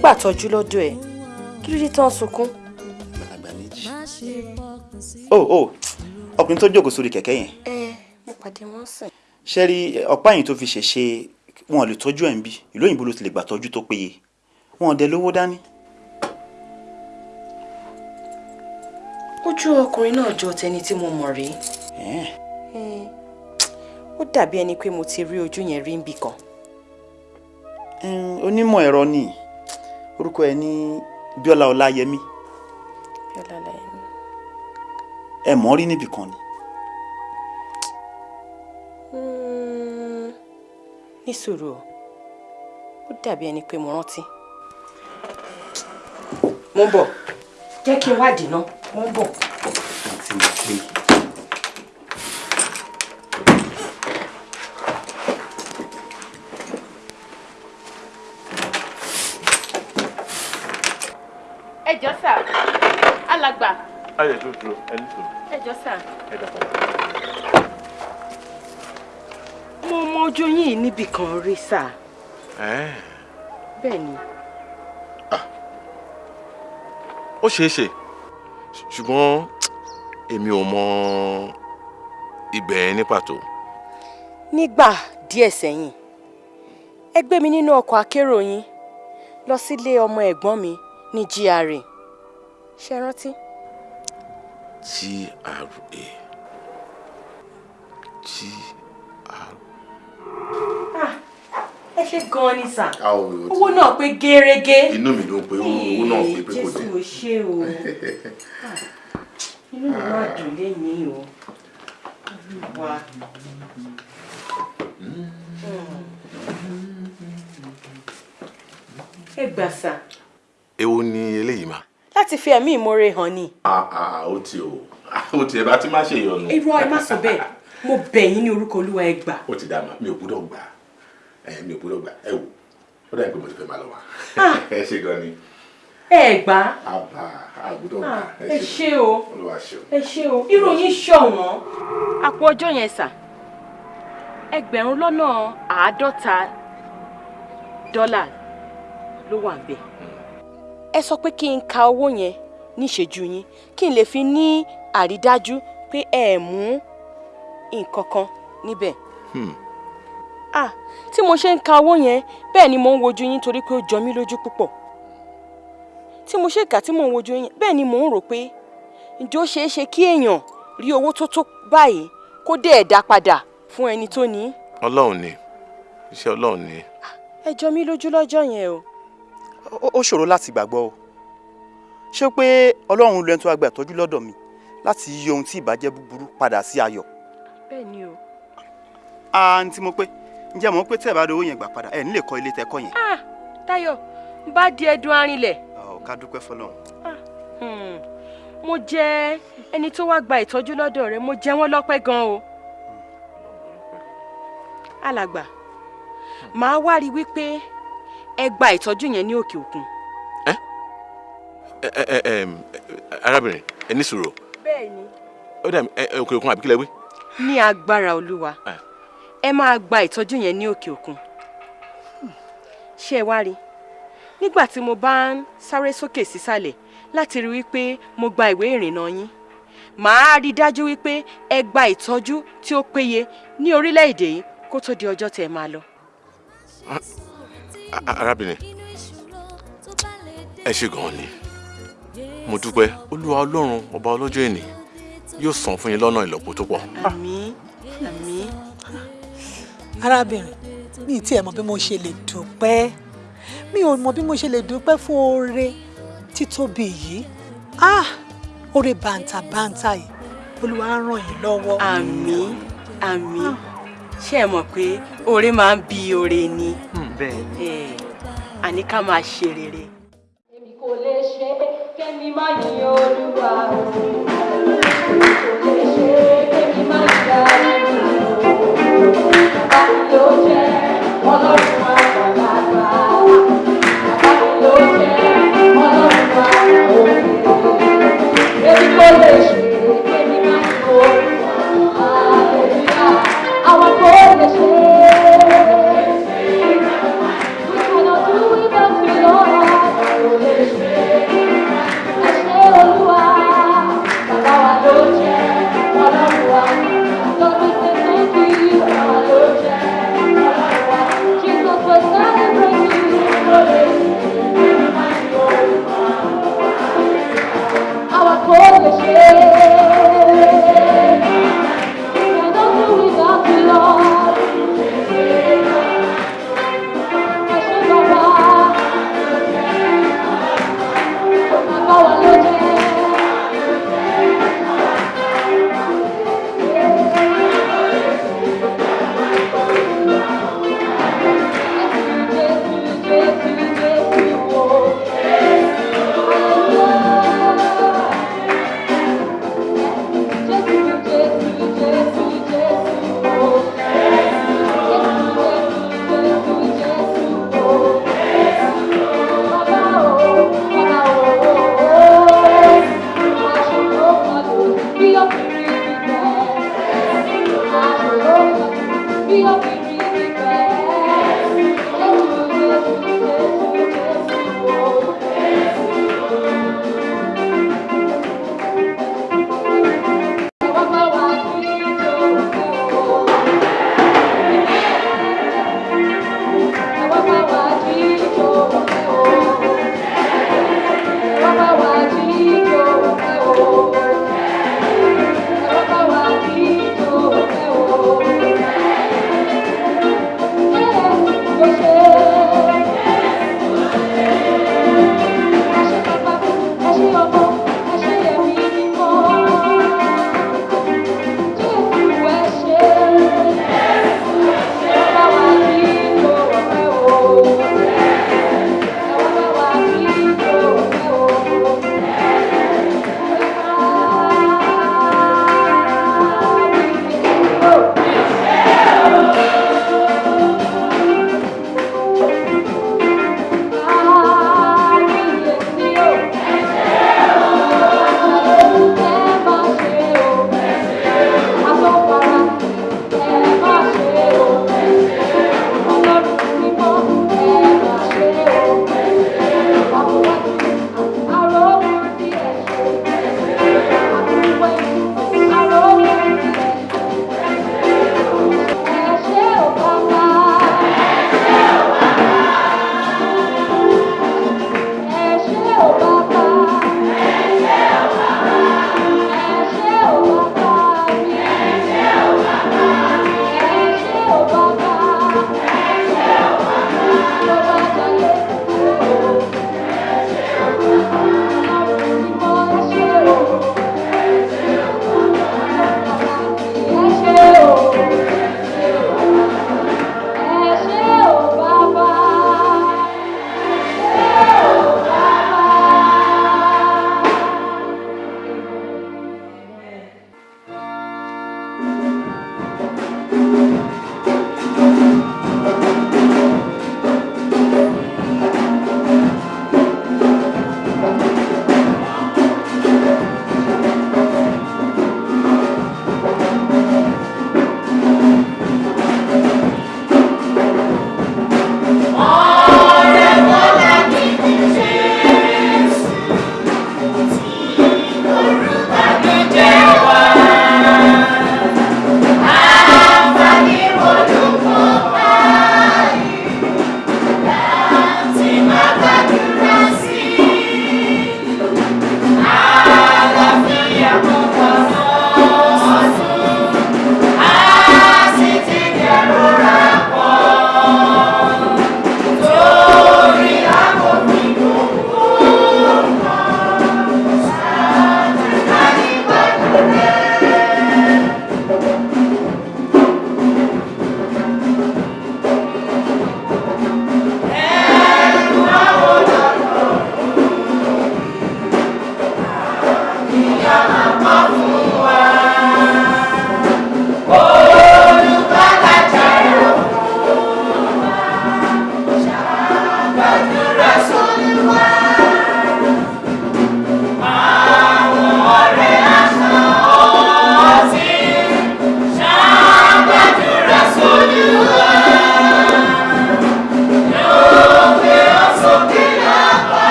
gbàtọ́jú lọ́dọ̀ ẹ̀ kí ló dé tán sunkún. oh oh ọkùnrin tó jókòó sórí kẹ̀kẹ́ yẹn ẹ mo pàdé wọn sìn. ṣe rí ọ̀pá yìí tó fi ṣèṣe wọn ò lè tọ́jú ẹ̀ ń bí ìlú òyìnbó ló ti lè gbà tọ́jú tó péye wọn ò dẹ lówó dání. ojú ọkùnrin náà jọ tẹni tí mo mọ̀ rí. Eh, ó dàbí ẹni pé mo ti rí ojú yẹn rí níbì kan. Onímọ̀ ẹ̀rọ ni orúkọ ẹ̀ ní Bíọ́lá Ọláyẹmí Bíọ́lá Ọláyẹmí. ẹ mọ̀ rí níbì kan ni. Mm, ní sùúrù o ó dàbí ẹni pé mo rántí. mo ń bọ̀ jẹ́ kí n wádìí ná mo ń bọ̀. àǹtí mo pé ẹ jọ sà alàgbà ayọ̀ tó dúró ẹni tó ẹ jọ sà. ẹ dà padà. mo mọ ojú yìí níbì kan rí sà Ẹ́ẹ̀, bẹ́ẹ̀ ni. ó ṣeé ṣe ṣùgbọ́n èmi ò mọ ibẹ̀ ní pàtó. nígbà díẹ̀ sẹ́yìn ẹ gbé mi nínú ọkọ̀ akérò yín lọ sílé ọmọ ẹ̀gbọ́n mi ní GRA ṣe rántí. GRA GRA. ẹ ṣe gan-an ni sà owó náà pé gẹ́rẹ́gẹ́. inú mi ló ń pe owó náà pé pé kò dé. jésù ò ṣe o Ah, inú mi máa dùn lẹ́yìn o Olúwa. ẹ gbà sà èwo ni eléyìí mà. Láti fi ẹ̀mí ìmoore hàn ni. ó ti o. Ó ti ẹ bá ti má ṣe ìyọnu. irọ́ ẹ má sọ bẹ́ẹ̀. Mo bẹ̀ yín ní orúkọ olúwa ẹ gbà. ó ti dá ma mi ò gbúdọ̀ gbà. Mi ò gbúdọ̀ gbà. Ẹ wò ó dà pé mo ti fẹ́ máa lọ wá. Ẹ ṣe gan ni. Ẹ gbà. Àbá Ah, gbà. Ẹ ṣé o. Olúwa ṣe o. ẹ ṣé o. Ìròyìn ṣọ̀wọ́n. àpò ọjọ́ yẹn sà. Ẹgbẹ̀rún lọ́nà àádọ́ta dọ́là ló wà ń bẹ̀. Ẹ sọ pé kí n ka owó yẹn níṣẹ́jú yín kí n lè fi ní àrídájú pé ẹ mú nǹkan kan níbẹ̀. Ah tí mo ṣe ń ka owó yẹn bẹ́ẹ̀ ni mo ń wojú yín torí pé ó jọ mí lójú púpọ̀ tí mo ṣe kà tí mo ń wojú yín bẹ́ẹ̀ ni mò ń rò pé ǹjẹ́ ó ṣeé ṣe kí èèyàn rí owó tó tó báyìí kó dé ẹ̀dá padà fún ẹni tó ní. ọlọ́run ni iṣẹ́ ọlọ́run ni. ẹ jọ mí lójú lọ́jọ́ yẹn o. Ó- ṣòro láti gbàgbọ́ o. Ṣé pé ọlọ́run lu ẹni tó wá gba ìtọ́jú lọ́dọ̀ mi láti yí ohun tí ìbàjẹ́ búburú padà sí ayọ̀? Bẹ́ẹ̀ ni o. àǹtí mo pé ǹjẹ́ mo pé tẹ́ ẹ bá rí owó yẹn gbà padà ẹ̀ nílé kọ́ ilé tẹ́ kọ́ yẹn? Ah Táyọ̀ n bá di ẹdun arinlẹ̀. Ọ̀ ká dúpẹ́ fọlọ́run. Hmm, mo jẹ ẹni tó wá gba ìtọ́jú lọ́dọ̀ rẹ̀ mo jẹ wọ́n lọ́pẹ́ gan o. alàgbà màá wá rí wípé ẹ gba ìtọ́jú yẹn ní òkè òkun. arábìnrin ẹ ní sùúrù bẹ́ẹ̀ ni. ó dà òkè òkun àbí kílẹ̀ wí. ní agbára olúwa ẹ máa gba ìtọ́jú yẹn ní òkè òkun ṣé ẹ wá rí nígbà tí mo bá ń sáré sókè sísàlẹ̀ láti rí wípé mo gba ìwé ìrìnnà yín màá rí dájú wípé ẹ gba ìtọ́jú tí ó péye ní orílẹ̀-èdè yìí kó tó di ọjọ́ tẹ́ máa lọ. Arábìnrin ẹ ṣe gan-an ni mo dúpẹ́ olúwa ọlọ́run ọba ọlọ́jọ́ èní yóò san fún yín lọ́nà ìlọ́po tó pọ̀. àmín àmín. arábìnrin mi ì tiẹ̀ mọ̀ bí mo ṣe lè dúpẹ́ mi ò mọ̀ bí mo ṣe lè dúpẹ́ fún oore títóbi yìí ah oore bàǹtàbàǹtà yìí olúwa á ràn yín lọ́wọ́. àmín àmín ṣé ẹ mọ̀ pé oore máa ń bí oore ni. Bẹ́ẹ̀ àní ká máa ṣe rere. kò lè ṣe kémi má yìn olúwa o. kò lè ṣe kémi má yà nínú o. bàbá mi èmi morrer.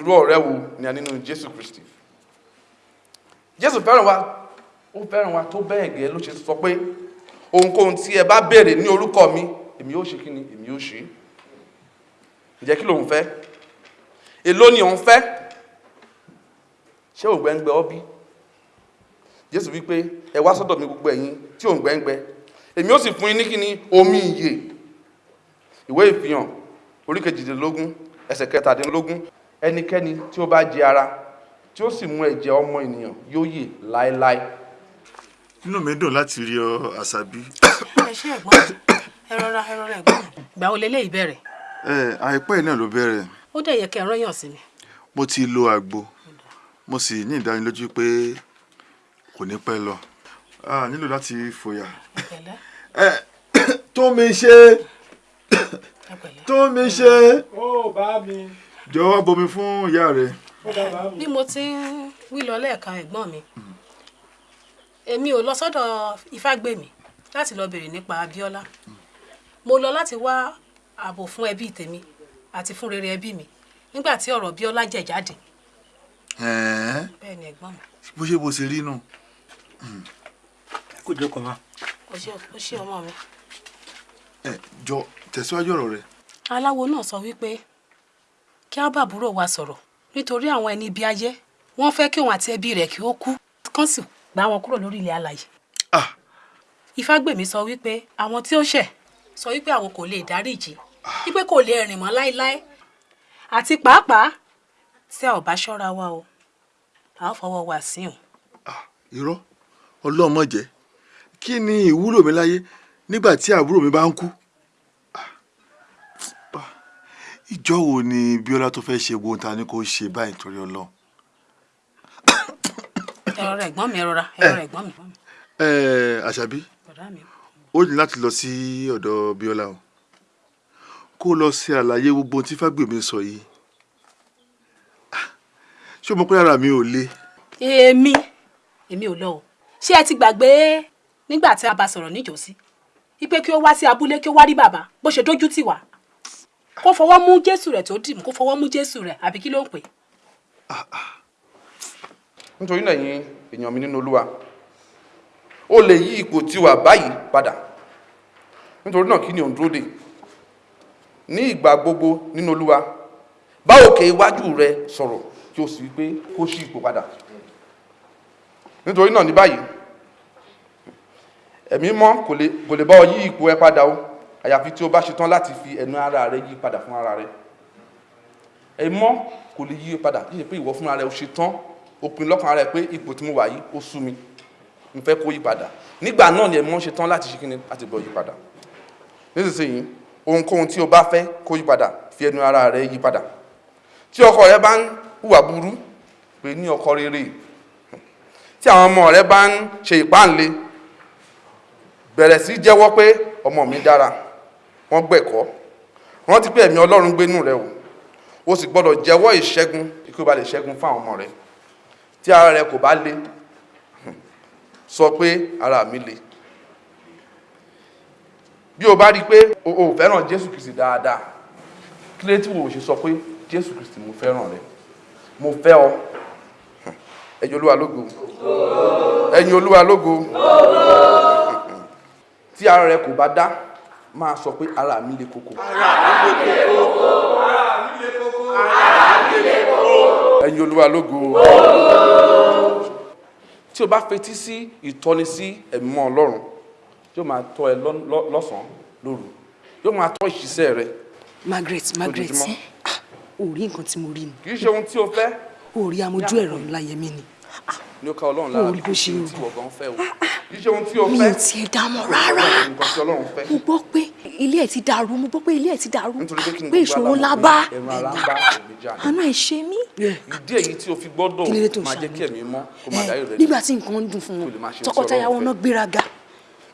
Irú ọ̀rẹ́ wo ni a nínú jésù kristi? Jésù fẹ́ràn wa ó fẹ́ràn wa tó bẹ́ẹ̀ gẹ́ ló ṣe sọ pé ohunkóhun tí ẹ bá béèrè ní orúkọ mi èmi yóò ṣe kí ni? Èmi yóò ṣe. Ǹjẹ́ kí lòun fẹ́? Èló ni òun fẹ́? Ṣé òǹgbẹ́ngbẹ́ ọ bí? Jésù wípé ẹ wá sọ́dọ̀ mi gbogbo ẹ̀yin tí òǹgbẹ́ngbẹ́ èmi ó sì fún yín ní kíni omi ìyè. Ìwé ìfihàn orí kejìdínlógún ẹsẹ̀ kẹtàdínlógún ẹnikẹ́ni tí ó bá jẹ ara tí ó sì mú ẹ̀jẹ̀ ọmọ ènìyàn yóò yè láéláé. Inú mi dùn láti rí ọ àṣàbí. ẹ ṣe ẹ̀gbọ́n ẹ rọra ẹ rọra ẹ̀gbọ́n gbà ó lélẹ́yìí bẹ̀rẹ̀? Ẹ àìpẹ́ náà ló bẹ̀rẹ̀. Ó dẹ̀ yẹ kẹ́ ẹ rányàn sí mi mo ti lo àgbo. Mo sì ní ìdánilójú pé kò ní pẹ́ lọ. A nílò láti fòyà. ẹ tó mi ṣe. Tó mi ṣe. Ó bá mi. Jọ̀wọ́ wá bomi fún ìyá rẹ. bí mo ti ń wí lọ lẹ́ẹ̀kan ẹ̀gbọ́n mi èmi ò lọ sọ́dọ̀ Ifágbèmí láti lọ bèrè nípa Abíọ́lá mo lọ láti wá ààbò fún ẹbí tèmi àti fún rere ẹbí mi nígbà tí ọ̀rọ̀ Bíọ́lá jẹ̀ jáde Ẹ̀ẹ́, bẹ́ẹ̀ ni ẹ̀gbọ́n mi bó ṣe bó ṣe rí nù. kò jókòó ma. ó ṣe ọmọ mi. ẹ jọ tẹ̀síwájú ọ̀rọ̀ rẹ. aláwo náà sọ wípé kí á bá àbúrò wa sọ̀rọ̀ nítorí àwọn ẹni ibi ayé wọ́n fẹ́ kí òun àti ẹbí rẹ̀ kí ó kú kán sì gbá wọn kúrò lórí ilẹ̀ alàyè. Ifágbèmí sọ wípé àwọn tí ó ṣẹ̀ sọ wípé àwọn kò lè dáríjì wípé kò lè rìn mọ́ láéláé àti pàápàá tí a ò bá ṣọ́ra wa o a ó fọwọ́ wa sí o. irọ́ ọlọ́mọ jẹ́ kí ni ìwúlò mi láyé nígbà tí àbúrò mi bá ń kú. Ìjọ wo ni Bíọ́lá tó fẹ́ ṣe gbóhùn ta ni kò ṣe báyìí torí Ọlọ́run. ẹ rọra ẹ̀gbọ́n mi ẹ rọra ẹ rọra ẹ̀gbọ́n mi. ẹ àṣàbí ó ní láti lọ sí ọ̀dọ̀ Bíọ́lá o kó lọ ṣe àlàyé gbogbo tí Fágbèmí sọ yìí Ah, ṣé o mọ̀ pé ara mi ò le. èmi èmi ò lọ o ṣé ẹ ti gbàgbé nígbà tí a bá sọ̀rọ̀ níjọ́sí wípé kí ó wá sí abúlé kí ó wá rí bàbá bó ṣe dójú tì wá kó fọwọ́ mú jésù rẹ̀ tó dì mú kó fọwọ́ mú jésù rẹ̀ àbí kí ló ń pè? Nítorí náà yín èèyàn mi nínú olúwa ó lè yí ipò tí wà báyìí padà. Nítorí náà kí ni òun dúró dè? Ní ìgbà gbogbo nínú olúwa bá òkè iwájú rẹ sọ̀rọ̀ kí o sì wí pé kó ṣí ipò padà. Nítorí náà ní báyìí ẹ̀mí mọ́ kò lè bá ọ yí ipò ẹ padà o àyàfi tí o bá ṣetán láti fi ẹnu ara rẹ yí padà fún ara rẹ. Ẹ̀mí mọ́ kò lè yí padà. Kí ṣe pé ìwọ fúnra rẹ o ṣetán. O pinnu lọ́kàn rẹ pé ipò tí mo wà yìí ó sú mi. Mo fẹ́ kó yí padà. Nígbà náà ni ẹ̀mí mọ́ ṣetán láti ṣe kíni? Láti bọ̀ yí padà. Nísinsìnyí ohunkóhun tí o bá fẹ́ kó yí padà fi ẹnu ara rẹ yí padà. Tí ọkọ rẹ bá ń hùwà burú pé ní ọkọ rere. Tí àwọn ọmọ rẹ bá ń ṣe ìpáǹle bẹ̀rẹ̀ sí jẹ́wọ́ pé ọmọ mi dára wọ́n gbẹ̀kọ́. Rántí pé ẹ̀mí ọlọ́run gbénú rẹ o o sì gbọ́dọ̀ jẹ́wọ́ ìṣẹ́gun kí o bá lè ṣẹ́gun fún àwọn ọmọ rẹ. Tí ara rẹ kò bá le sọ pé ara mi le. Bí o bá rí i pé o ò fẹ́ràn jésù kristi dáadáa kí ló tí wo ṣe sọ pé jésù kristi mo fẹ́ràn rẹ? Mo fẹ́ ọ. Ẹ̀yin olúwa lógo. Ẹ̀yin olúwa lógo. Tí ara rẹ kò bá dá máa sọ pé ara mi le koko. Ẹ̀yin olúwa lógo. Tí o bá fetí sí ìtọ́ni sí ẹ̀mọ́ ọlọ́run yóò máa tọ́ ẹ lọ́- lọ́- lọ́sàn-án lóru. Yóò máa tọ́ ìṣiṣẹ́ rẹ. Margaret Margaret ò rí nǹkan tí mo rí ni. Kì í ṣe ohun tí o fẹ́. Ò rí amójú ẹ̀rọ ńlá yẹmí ni ní ó ká ọlọ́run lára bó ṣe ohun tí ìwọ gan fẹ́ o. Kì í ṣe ohun tí o mi fẹ́. ò tiẹ̀ dá mọ̀ rárá nǹkan tí ọlọ́run fẹ́. Mo gbọ́ pé ilé ẹ̀ ti dàrú mo gbọ́ pé ilé ẹ̀ ti dàrú. Pé ìṣòro ńlá bá. ń àánú ẹ̀ ṣe mí. Ìdí èyí tí o fi gbọ́dọ̀ ló ń máa jẹ́ kí ẹ̀mí mọ́ kó máa Eh, dáyé rẹ nígbà tí nǹkan ń dùn fún kó wọn tọkọtaya wọn náà gbéraga.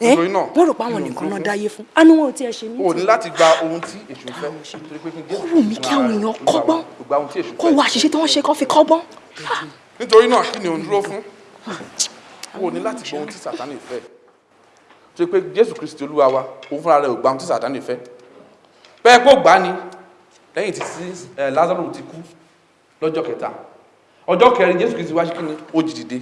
Náà wọ́n rò pé àwọn nìkan náà dáyé fún. Àánú wọn ò tiẹ̀ ṣe mí o ní láti gba ohun tí èṣù fẹ́. Torí pé kí n jésù ó wù mí kí àwọn èèyàn kọ́gbọ́n. kó wo àṣìṣe tí wọ́n ṣe kó fi kọ́gbọ́n. Nítorí náà kí ni òun dúró fún? O ní láti gba ohun tí sàtánì fẹ́. Torí pé jésù kristi olúwa wa òun fúnra rẹ̀ ò gba ohun tí sàtánì fẹ́? Bẹ́ẹ̀ kó gbá ni. Lẹ́yìn tí lázaro ti kú lọ́jọ́ kẹta. Ọjọ́ kẹrin jésù kristi wá sí kíni ó jí dìde.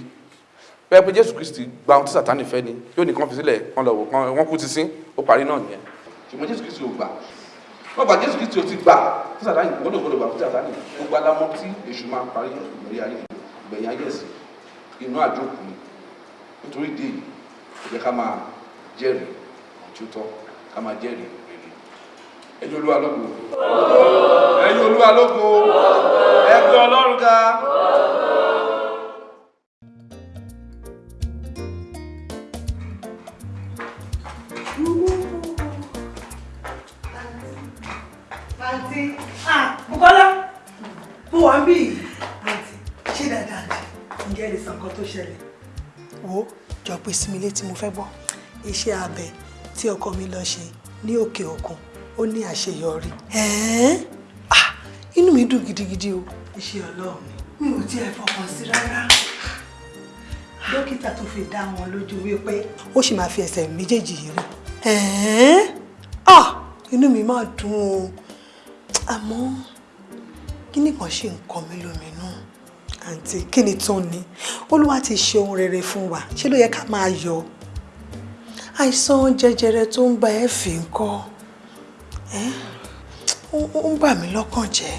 Bẹ́ẹ̀ pé jésù kristi gba ohun tí sàtánì fẹ́ ni. Yóò nìkan fi sílẹ̀ kan lọ wò kan wọ́n kú ti sín ó parí náà nìyẹn. Ṣùgbọ́n jésù kristi ò gbà. Wọ́n gba jésù kristi ò ti gbà tí sàtánì gbọ́dọ̀ gbọ́dọ̀ gbà fún sàtánì. Gbogbo alámọ̀ tí èṣù máa parí ìgbẹ̀yìn ayé ìgbẹ̀yìn ayé ẹ̀sìn inú àjókù ni. Nítorí ìdí èyí ẹ jẹ́ ká máa jẹ́rìí tí ó tọ́ ká máa jẹ́rìí rere. Ẹ̀yin olúwa lógo. Ẹ̀yin olúwa lógo. Ẹgbẹ́ ọlọ́run ah Bùkọ́lá mo wà ń bí yìí nǹkan tó ṣẹlẹ̀. Wo jọ pé sí mi létí mo fẹ́ gbọ́. Iṣẹ́ abẹ tí ọkọ mi lọ ṣe ní òkè òkun ó ní àṣeyọrí. Ah inú mi dùn gidigidi o. Iṣẹ́ ọlọ́run mi ò tiẹ̀ fọkàn sí rárá. Dókítà tó fi dá wọn lójú wípé ó sì máa fi ẹsẹ̀ méjèèjì yìí rìn inú mi máa dùn o. Àmọ́ kíní kan ṣe nǹkan mi lóminú àǹtí kí ni tó ní olúwa ti ṣe ohun rere fún wa. Ṣé ló yẹ ká máa yọ̀? Àìsàn jẹjẹrẹ tó ń ba ẹ fì ń ó bà mí lọ́kàn jẹ́.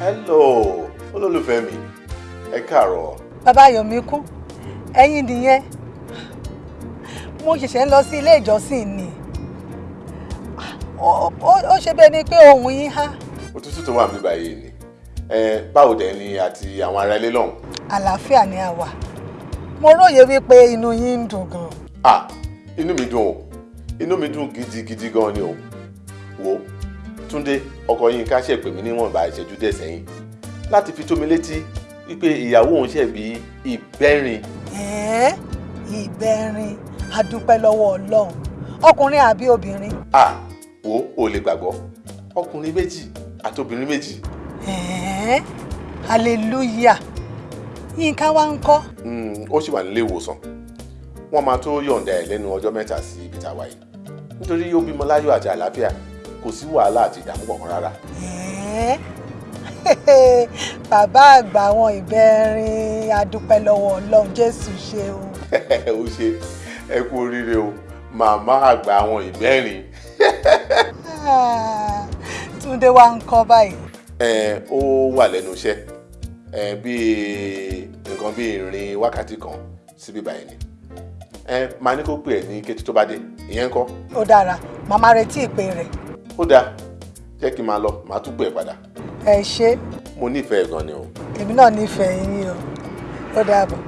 hello olólùfẹ́ mi ẹ káàárọ̀. bàbá ayọ̀mí kú ẹ̀yin nìyẹn. Mo ṣẹ̀ṣẹ̀ ń lọ sí ilé ìjọsìn ni ó ṣe bẹ́ẹ̀ ni pé ohùn yín há. Òtútù tó wà níbí báyìí ni. Báwo dẹ̀ ni àti àwọn ará ilé lọ́hùn. àlàáfíà ni a wà. Mo róye wípé inú yín ń dùn gan. Ah inú mi dùn o. Inú mi dùn gidigidi gan ni o. Wo túndé ọkọ yín ká ṣe pè mí níwọ̀nba ìṣẹ́jú díẹ̀ sẹ́yìn. Láti fi tó mi létí wípé ìyàwó òun ṣẹ̀ bí ìbẹ́rin. Ẹ̀ẹ́ ìbẹ̀rin adúpẹ́ lọ́wọ́ ọlọ́run. Ọkùnrin àbí obìnrin? Ah wo o lè gbàgbọ́. Ọkùnrin méjì àti obìnrin méjì. Ẹ̀ẹ́ hallelujah. Yínká wá ń kọ́. Mm, ó sì wà nílé ìwòsàn. Wọ́n máa tó yọ̀ǹda ẹ̀ lẹ́nu ọjọ́ mẹ́ta sí ibi tá a wà yìí. Nítorí ó bímọ láyọ̀ àti àlàáfíà kò sí wàhálà àti ìdààmú kankan rárá. Bàbá àgbà àwọn ìbẹ̀rin adúpẹ́ lọ́wọ́ ọlọ́run jésù ṣeun ó ṣe ẹ kú oríire o. Màmá àgbà àwọn ìbẹ́rin túndé wá ń kọ́ báyìí. Ẹ ó wà lẹ́nu iṣẹ́. Ẹ bíi nǹkan bíi ìrìn wákàtí kan síbí báyìí ni. Ẹ máa ní kó pè ẹ́ ní kété tó bá dé. Ìyẹn ń kọ́? Ó dára. Màmá retí ìpè rẹ̀. Ó dáa. Jẹ́ kí n máa lọ màá tún pè ẹ́ padà. Ẹ ṣé. Mo nífẹ̀ẹ́ gan ni o. èmi náà nífẹ̀ẹ́ yín o. Ó dàbọ̀.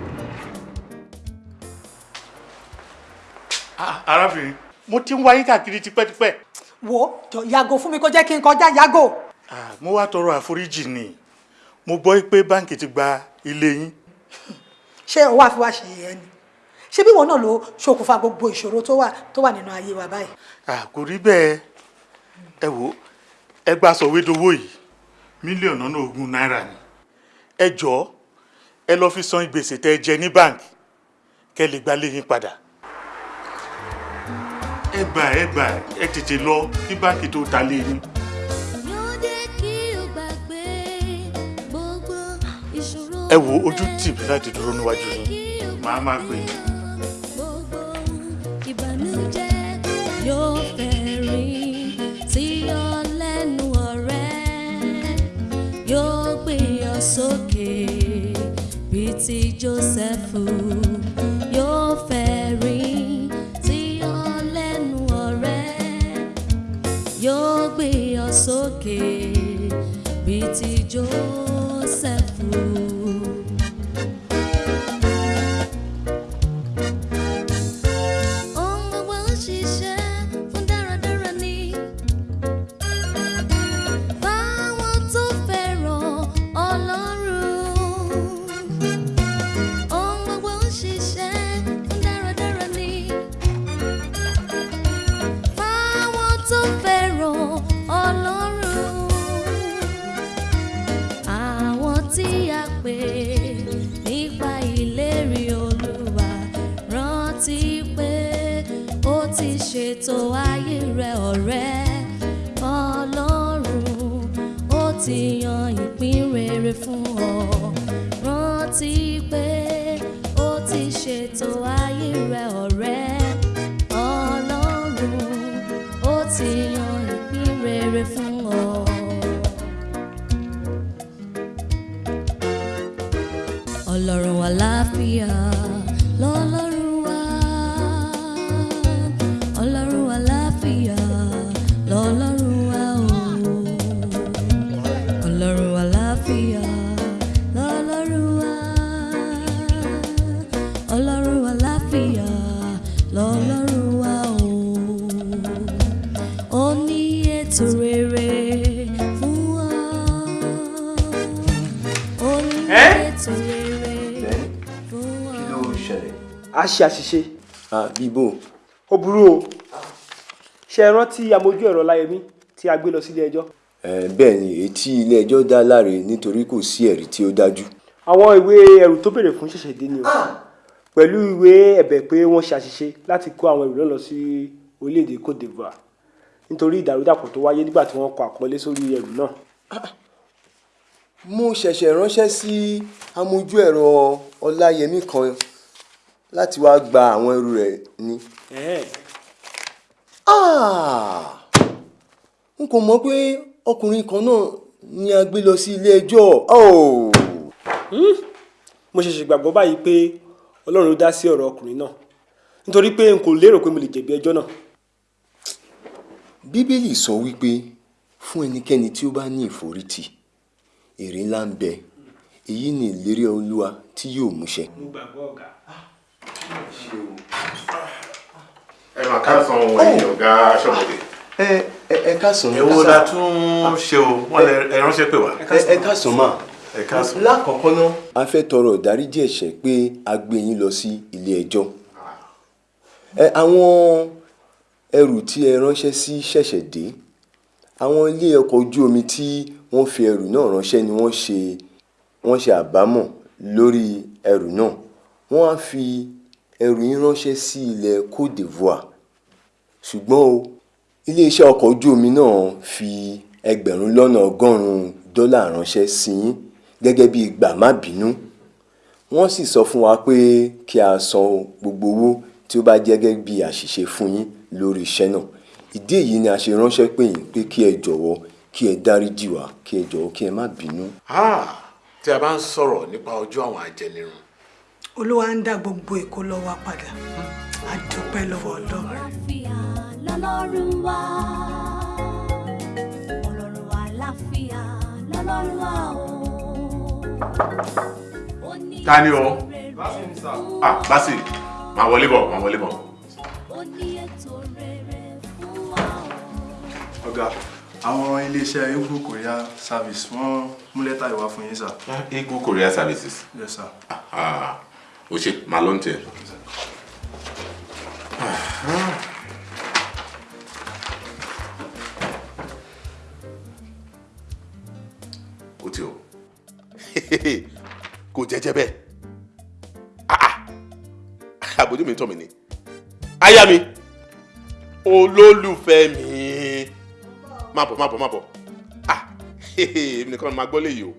Ah, arábìnrin mo ti ń wá yín káàkiri tipẹ́tipẹ́. wo yàgò fún mi kó jẹ́ kí n kọjá yàgò. Ah, mo wá tọrọ àforíjì ni mo gbọ́ pé báǹkì ti gba ilé yín. ṣé o wá fi wá ṣe yẹn ni ṣé bí wọn náà ló ṣokùnfà gbogbo ìṣòro tó wà tó wà nínú ayé wa báyìí. Ah, kò rí bẹ́ẹ̀ ẹ wò ẹ gba sọ̀wédowó yìí mílíọ̀nù lọ́nà ogún náírà ni ẹ jọ̀ọ́ ẹ lọ́ọ́ fi san gbèsè tẹ́ ẹ jẹ ní báǹkì kẹ́ lè gba léyìn padà ẹ gbà ẹ gbà ẹ tètè lọ kí báǹkì tó ta léyìn. ẹ wo ojú tì mí láti dúró níwájú yín màá máa pè é. ìbànújẹ́ yóò fẹ̀rín sí ọ lẹ́nu ọ̀rẹ́ yóò gbé ọ sókè bíi ti Jósẹ́fù yóò fẹ̀rín gbé ọ sókè bíi ti Jósẹ́fù. A ṣe àṣìṣe. bíbò. ó burú o ṣe é rántí amójú ẹ̀rọ láyẹmí tí a gbé lọ sílé ẹjọ́. bẹ́ẹ̀ ni èyí tí ilé-ẹjọ́ dá láre nítorí kò sí ẹ̀rí tí ó dájú. àwọn ìwé ẹrù tó béèrè fún ṣẹ̀ṣẹ̀ dé ni o pẹ̀lú ìwé ẹ̀bẹ̀ pé wọ́n ṣe àṣìṣe láti kó àwọn ẹrù lọ sí orílẹ̀-èdè Côte d'Ivoire nítorí ìdàrúdàpọ̀ tó wáyé nígbà tí wọ́n kọ àpọ́nlé sórí ẹrù náà. mo ṣẹ̀ṣẹ̀ ránṣẹ́ sí amójú ẹ̀rọ ọláyẹmí kan láti wá gba àwọn ẹrù rẹ̀ ni. Ah! n kò mọ̀ pé ọkùnrin kan náà ni a gbé lọ sí ilé ẹjọ́. Oh! mo ṣẹ̀ṣẹ̀ gbàgbọ́ báyìí pé ọlọ́run ló dá sí ọ̀rọ̀ ọkùnrin náà nítorí pé n kò lérò pé mo lè jẹ̀bi ẹjọ́ náà. bíbélì sọ wípé fún ẹnikẹ́ni tí ó bá ní ìforítì èrè ńlá ń bẹ èyí ni ìlérí olúwa tí yóò múṣẹ. mo gbàgbọ́ ọ̀gá. Ẹ máa ká san ẹ̀yin ọ̀gá aṣọ́bodè. ẹ ẹ ẹ káàsán. èwo la tún ṣe o wọn lè ẹ ránṣẹ́ pè wá. ẹ káàsán mà. ẹ káàsán. lákọ̀ọ́kọ́ náà. a fẹ́ tọrọ ìdáríjì ẹ̀ṣẹ̀ pé a gbé yín lọ sí ilé ẹjọ́. àwọn ẹrù tí ẹ ránṣẹ́ sí ṣẹ̀ṣẹ̀ dé àwọn ilé ọkọ̀ ojú omi tí wọ́n fi ẹrù náà ránṣẹ́ ni wọ́n ṣe wọ́n ṣe àbámọ̀ lórí ẹrù náà wọ́n á fi ẹrù yín ránṣẹ́ sí ilẹ̀ Côte d'Ivoire. Ṣùgbọ́n o iléeṣẹ́ ọkọ̀ ojú omi náà fi ẹgbẹ̀rún lọ́nà ọgọ́rùn-ún dọ́là ránṣẹ́ sí yín gẹ́gẹ́ bí gbà má bínú. Wọ́n sì sọ fún wa pé kí a san gbogbo owó tí ó bá jẹ́ gẹ́gẹ́ bí àṣìṣe fún yín lórí iṣẹ́ náà. Ìdí èyí ni a ṣe ránṣẹ́ pè yín pé kí ẹ jọ̀wọ́ kí ẹ dáríjì wá kí ẹ jọ̀wọ́ kí ẹ má bínú. tí a bá ń sọ̀rọ̀ nípa ọjọ́ àwọn ajẹnirun olúwa ń dá gbogbo èkó lọ́wọ́ padà a dúpẹ́ lọ́wọ́ ọlọ́run. lọ́lọ́run wá ọlọ́run àlàáfíà lọ́lọ́run wá o. ta ni o ah basi máa wọlé bọ̀ máa wọlé bọ̀. ọ̀gá àwọn iléeṣẹ́ Igbo Korea service wọ́n mú lẹ́tà ìwá fún yín sà. Igbo Korea services. yes sir. Ah, o ṣe màá ló ń tẹ. o. Ti o kò jẹjẹ bẹ́ẹ̀. Àbójú mi tọ́ mi ni. Aya mi. Olólùfẹ́ mi. Má bọ̀ má bọ̀ má bọ̀. Ah èmi nìkan máa gbọ́ léyìí o.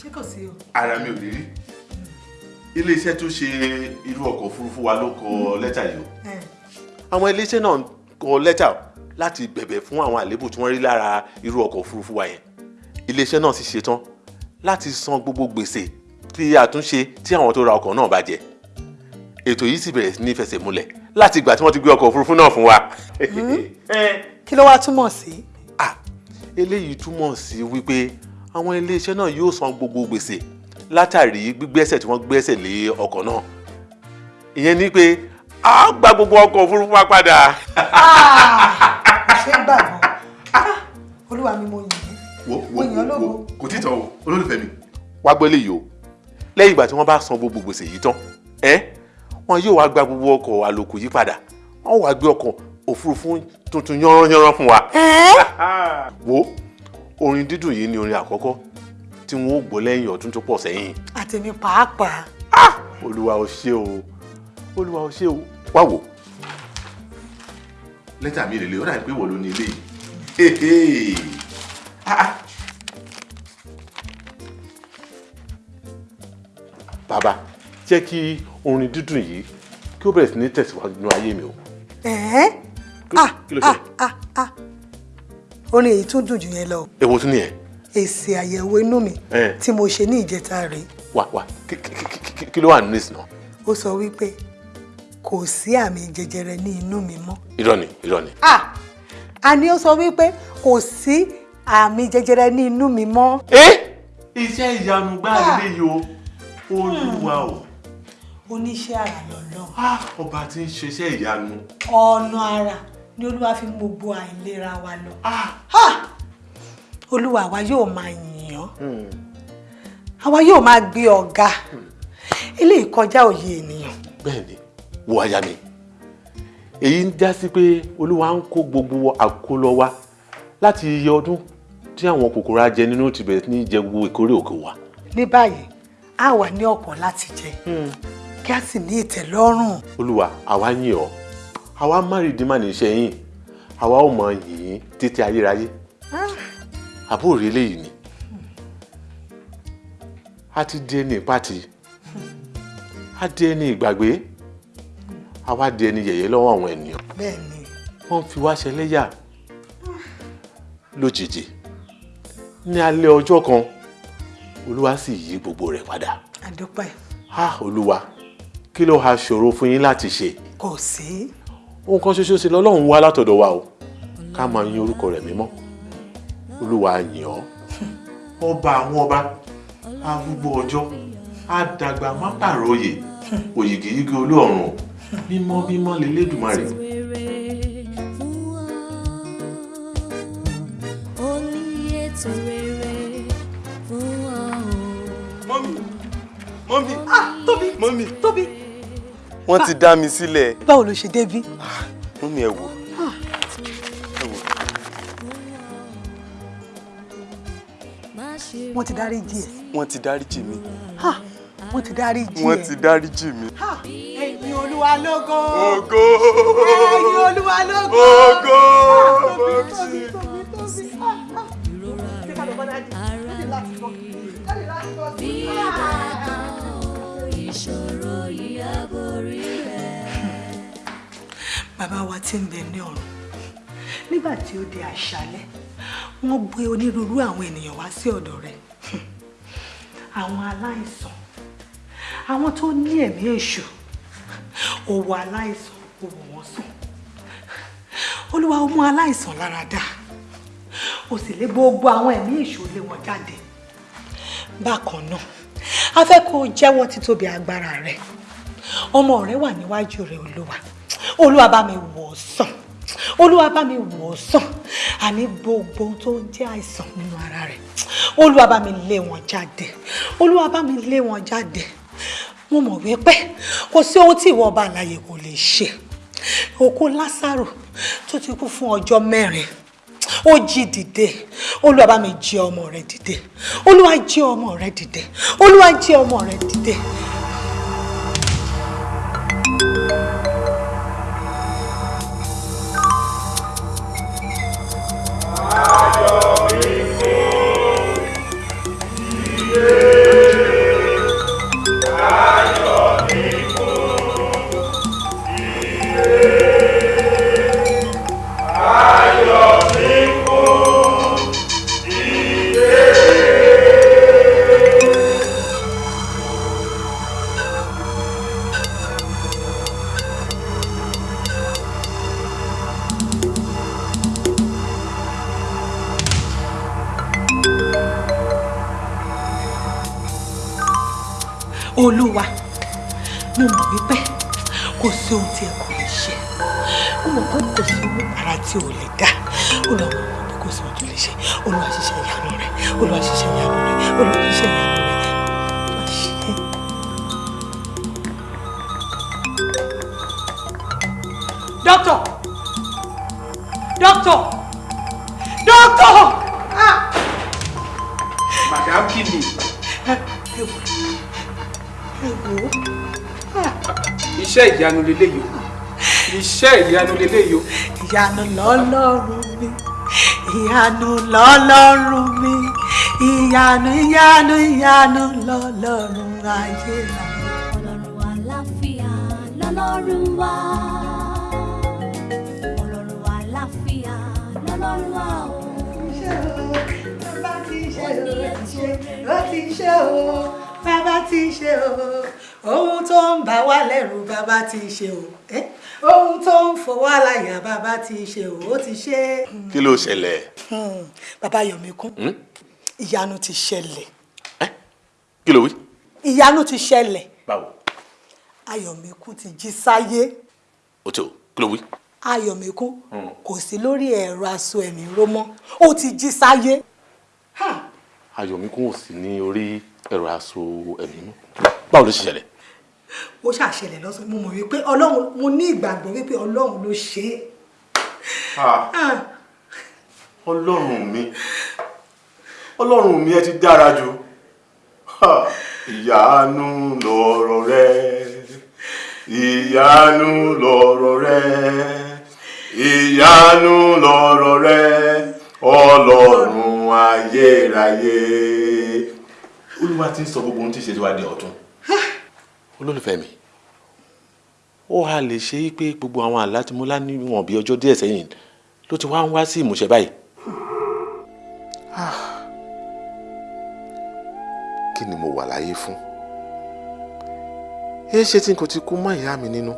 Ṣé kò sí o. ara mi ò lè rí iléeṣẹ́ tó ṣe irú ọkọ̀ òfurufú wa ló kọ lẹ́tà yìí o. Àwọn iléeṣẹ́ náà kọ lẹ́tà láti bẹ̀bẹ̀ fún àwọn àléébù tí wọ́n rí lára irú ọkọ̀ òfurufú wa yẹn. Iléeṣẹ́ náà sì ṣetán láti san gbogbo gbèsè tí àtúnṣe tí àwọn tó ra ọkọ̀ náà bá jẹ. Ètò yìí sì bẹ̀rẹ̀ sí ní fẹsẹ̀ múlẹ̀ láti ìgbà tí wọ́n ti gbé ọkọ̀ òfurufú náà fún wa. kí ló wá túmọ̀ sí. eléyìí túmọ̀ sí wípé àwọn iléeṣẹ́ náà yóò san gbogbo gbèsè látàrí gbígbẹ́sẹ̀ tí wọ́n gbẹ́sẹ̀ lé ọkọ̀ náà. Ìyẹn ni pé a gba gbogbo ọkọ̀ òfurufú wa padà. ṣé gbàgbọ́ olúwa mi mo yìn mo yìn ọ́ lógo. kò tí ì tán o olólùfẹ́ mi. wá gbọ́ eléyìí o. Lẹ́yìn ìgbà tí wọ́n bá san gbogbo gbèsè yìí tán ẹ́ wọn yóò wá gba gbogbo ọkọ̀ àlòkù yìí padà. Wọ́n wá gbé ọkọ̀ òfurufú tuntun yánranyánran fún wa. wo orin dídùn yìí ni orin àkọ́kọ́ tí wọ́n ó gbọ́ lẹ́yìn ọdún tó pọ̀ sẹ́yìn. àtẹ̀mí pàápàá. olúwa ò ṣe o olúwa ò ṣe o wá wò. lẹ́tà mi rèé ó dàbí pé wọ́n ló ní ilé yìí. bàbá jẹ́ kí orin dídùn yìí kí ó bẹ̀rẹ̀ sí ní tẹ̀síwájú nínú ayé mi o. ẹ̀ẹ́ ah ah ah ah orin èyí tún dùn jù yẹn lọ èwo tún nìyẹn. Èsì àyẹ̀wò inú mi ẹ. tí mo ṣe ní ìjẹta rèé. Wá wá kí- ló wà nínú ìsìn náà. ó sọ wípé kò sí àmì jẹjẹrẹ ní inú mi mọ́. Irọ́ ni irọ́ ni. ah! Àní ó sọ wípé kò sí àmì jẹjẹrẹ ní inú mi mọ́. iṣẹ́ ìyanu gbáà lè yo olúwa o. Oníṣẹ́ àrà lọ́lọ́. Ọba tí ń ṣiṣẹ́ ìyanu. ọ̀nà àrà ni olúwa fi mú gbogbo àìlera wa lọ. Olúwa wa yóò máa yìn ọ́. Àwa yóò máa gbé ọ̀gá. Eléyìí kọjá òye ènìyàn. bẹ́ẹ̀ni wo aya mi. Èyí ń já sí pé olúwa ń kó gbogbo àkólọ wa láti iye ọdún tí àwọn kòkòrò ajẹ nínú ti bẹ̀rẹ̀ ní jẹ gbogbo ìkórè òkè wa. ní báyìí a wà ní ọ̀pọ̀ láti jẹ. Kí a sì ní ìtẹ́lọ́rùn. olúwa àwa yìn ọ́. Àwa márìndínmá ní iṣẹ́ yìn àwa ò mọ yìn títí ayérayé àbúrò eléyìí ni. A ti di ẹni ìpàtì a di ẹni ìgbàgbé. Àwa di ẹni yẹ̀yẹ́ lọ́wọ́ àwọn ènìyàn. Wọ́n fi wá ṣẹlẹ́yà lójijì. Ní alẹ́ ọjọ́ kan olúwa sì yí gbogbo rẹ̀ padà. Àdúpẹ́ ah olúwa kí ló ha ṣòro fún yín láti ṣe? Kò sí. ohun kan ṣoṣo sí lọ́lọ́run wá látọ̀dọ̀ wa o. Ká máa yìn orúkọ rẹ̀ mímọ́ olúwa yìn ọ́ ọba àwọn ọba arúgbó ọjọ́ àdàgbà má pàròyè òyìgìyìgì olóòrùn mímọ́ mímọ́ lélẹ́dùmarè. mọ́mí mọ́mí ah tóbi mọ́mí tóbi. wọ́n ti dá mi sílẹ̀ báwo ló ṣe débí. mọ́mí ẹ wò wọ́n ti dáríjì ẹ̀. wọ́n ti dáríjì mi Ha! wọ́n ti dáríjì ẹ̀. wọ́n ti dáríjì mi. Ha! ẹ̀yin olúwa lógo. Ògo. ẹ̀yin olúwa lógo. Ògo. tóbi tóbi tóbi. Ṣé ká lọ bá dájú? Láti láti lọ. Láti láti lọ sí. ìṣòro yìí á borí rẹ̀. bàbá wa tí ń bẹ ní ọ̀run nígbà tí ó di àṣálẹ́ wọ́n gbé onírúurú àwọn ènìyàn wá sí ọ̀dọ̀ rẹ̀. Àwọn aláìsàn. Àwọn tó ní ẹ̀mí èṣù. Wo aláìsàn ó wò wọ́n sùn olúwa ó mú aláìsàn lára dá. Ó sì lé gbogbo àwọn ẹ̀mí èṣù lé wọn jáde. Bákan náà a fẹ́ kó jẹ́wọ́ títóbi agbára rẹ̀. Ọmọ rẹ wà níwájú rẹ olúwa. Olúwa bá mi wò sàn olúwa bá mi wò ó sàn àní gbogbo ohun tó ń jẹ́ àìsàn nínú ara rẹ̀. Olúwa bá mi lé wọn jáde. Olúwa bá mi lé wọn jáde. Mo mọ̀ wípé kò sí ohun tí ìwọ ọba àlàyé kò lè ṣe. Òkú lásàrò tó ti kú fún ọjọ́ mẹ́rin ó jí dìde. Olúwa bá mi jí ọmọ rẹ dìde. Olúwa jí ọmọ rẹ dìde. Olúwa jí ọmọ rẹ dìde. Leléyìí iṣẹ́ ìyanu leléyìí ìyanu lọ́lọ́run mi ìyanu lọ́lọ́run mi ìyanu ìyanu ìyanu lọ́lọ́run ayé rà. ọlọ́run àlàáfíà lọ́lọ́run wa. Ọlọ́run àlàáfíà lọ́lọ́run wa o. bàbá ti ṣe o ó ti ṣe o bàbá ti ṣe o ohun tó ń bà wá lẹ́rù bàbá ti ṣe o eh? ohun tó ń fọwọ́ àlàyà bàbá ti ṣe o ó ti ṣe. kí ló ṣẹlẹ̀. Hmm, bàbá Yọ̀míkún ìyanu ti ṣẹlẹ̀ kí ló wí. ìyanu ti ṣẹlẹ̀ báwo. Ayọ̀míkún ti jí sáyé o tó kí ló wí. Ayọ̀míkún kò sí lórí ẹ̀rọ aṣọ ẹ̀mí rómọ́ ó ti jí sáyé. Ayọ̀míkún ò sí ní orí ẹ̀rọ aṣọ ẹ̀mí mú. báwo ló ṣe ṣẹlẹ̀. Ó ṣàṣẹlẹ̀ lọ́sàn mo mọ̀ wípé ọlọ́run mo ní ìgbàgbọ́ wípé ọlọ́run ló ṣe é. Ah, ọlọ́run mi. Ọlọ́run mi ẹ ti dára jù. Ìyanu lọ̀rọ̀ rẹ. Ìyanu lọ̀rọ̀ rẹ. Ìyanu lọ̀rọ̀ rẹ. Ọlọ́run ayérayé. Olúwa ti ń sọ gbogbo ohun tí wàá di ọ̀tun olólùfẹ́ mi. Ó hà lè ṣe é pé gbogbo àwọn àlá tí mo lá níwọ̀n bí ọjọ́ díẹ̀ sẹ́yìn ló ti wá ń wá sí ìmúṣẹ báyìí. kí ni mo wà láyé fún? Ẹ ṣe tí n kò ti kú mọ́ ìyá mi nínú.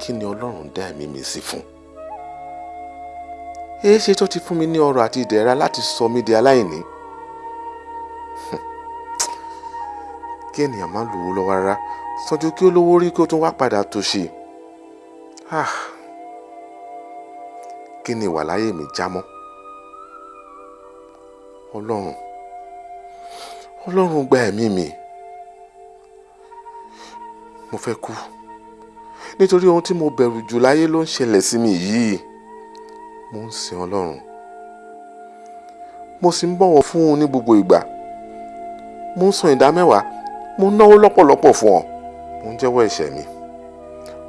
Kí ni ọlọ́run dá ẹ̀mí mi sí fún? Ẹ ṣe tó ti fún mi ní ọrọ̀ àti ìdẹ̀ra láti sọ mí di aláìní kí ènìyàn má lówó lọ́wọ́ rárá sọ́jú kí ó lówó rí kí ó tún wá padà tòṣì Ah. kí ni ìwà láyé mi já mọ́? Ọlọ́run ọlọ́run gba ẹ̀mí mi. Mo fẹ́ kú. Nítorí ohun tí mo bẹ̀rù jù láyé ló ń ṣẹlẹ̀ sí mi yìí. Mo ń sin ọlọ́run. Mo sì ń bọ̀wọ̀ fún un ní gbogbo ìgbà. Mo ń san ìdá mẹ́wàá mo náwó lọ́pọ̀lọpọ̀ fún ọ mo ń jẹ́wọ́ ẹ̀ṣẹ̀ mi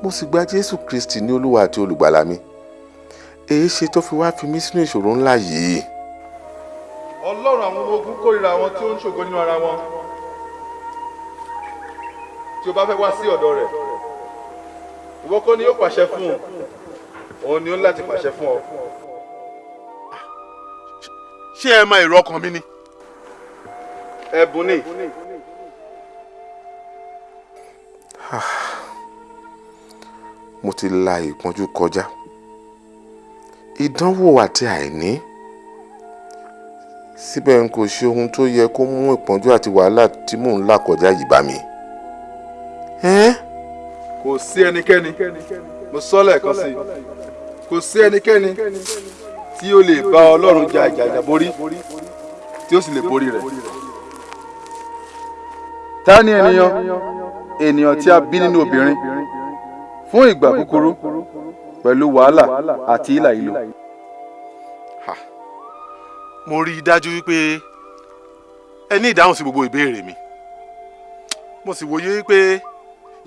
mo sì gba jésù kristi ní olúwa àti olùgbàlà mi èyí ṣe tó fi wá fi mí sínú ìṣòro ńlá yìí. ọlọ́run àwọn ọmọ ogun kórìíra àwọn tí ó ń ṣògo nínú ara wọn tí o bá fẹ́ wá sí ọ̀dọ̀ rẹ̀ ìwọ kọ́ ni yóò pàṣẹ fún un òun ni ó ń láti pàṣẹ fún ọ. ṣé ẹ mọ èrò ọkàn mi ni. ẹ̀bùn ni. Mo ti la ìpọ́njú kọjá. Ìdánwò àti àìní. Síbẹ̀ n kò ṣe ohun tó yẹ kó mú ìpọ́njú àti wàhálà tí mò ń là kọjá yìí bá mi. ẹ́n? Kò sí ẹnikẹ́ni. Mo sọ lẹ́ẹ̀kan sí i. Kò sí ẹnikẹ́ni tí ó lè bá ọlọ́run jà ìjàjà borí tí ó sì lè borí rẹ̀. ta ni ènìyàn ènìyàn tí a bí nínú obìnrin fún ìgbà kúkúrú pẹ̀lú wàhálà àti ìlà ìlò. mo rí i dájú wípé ẹ ní ìdáhùn sí gbogbo ìbéèrè mi mo sì wòye wípé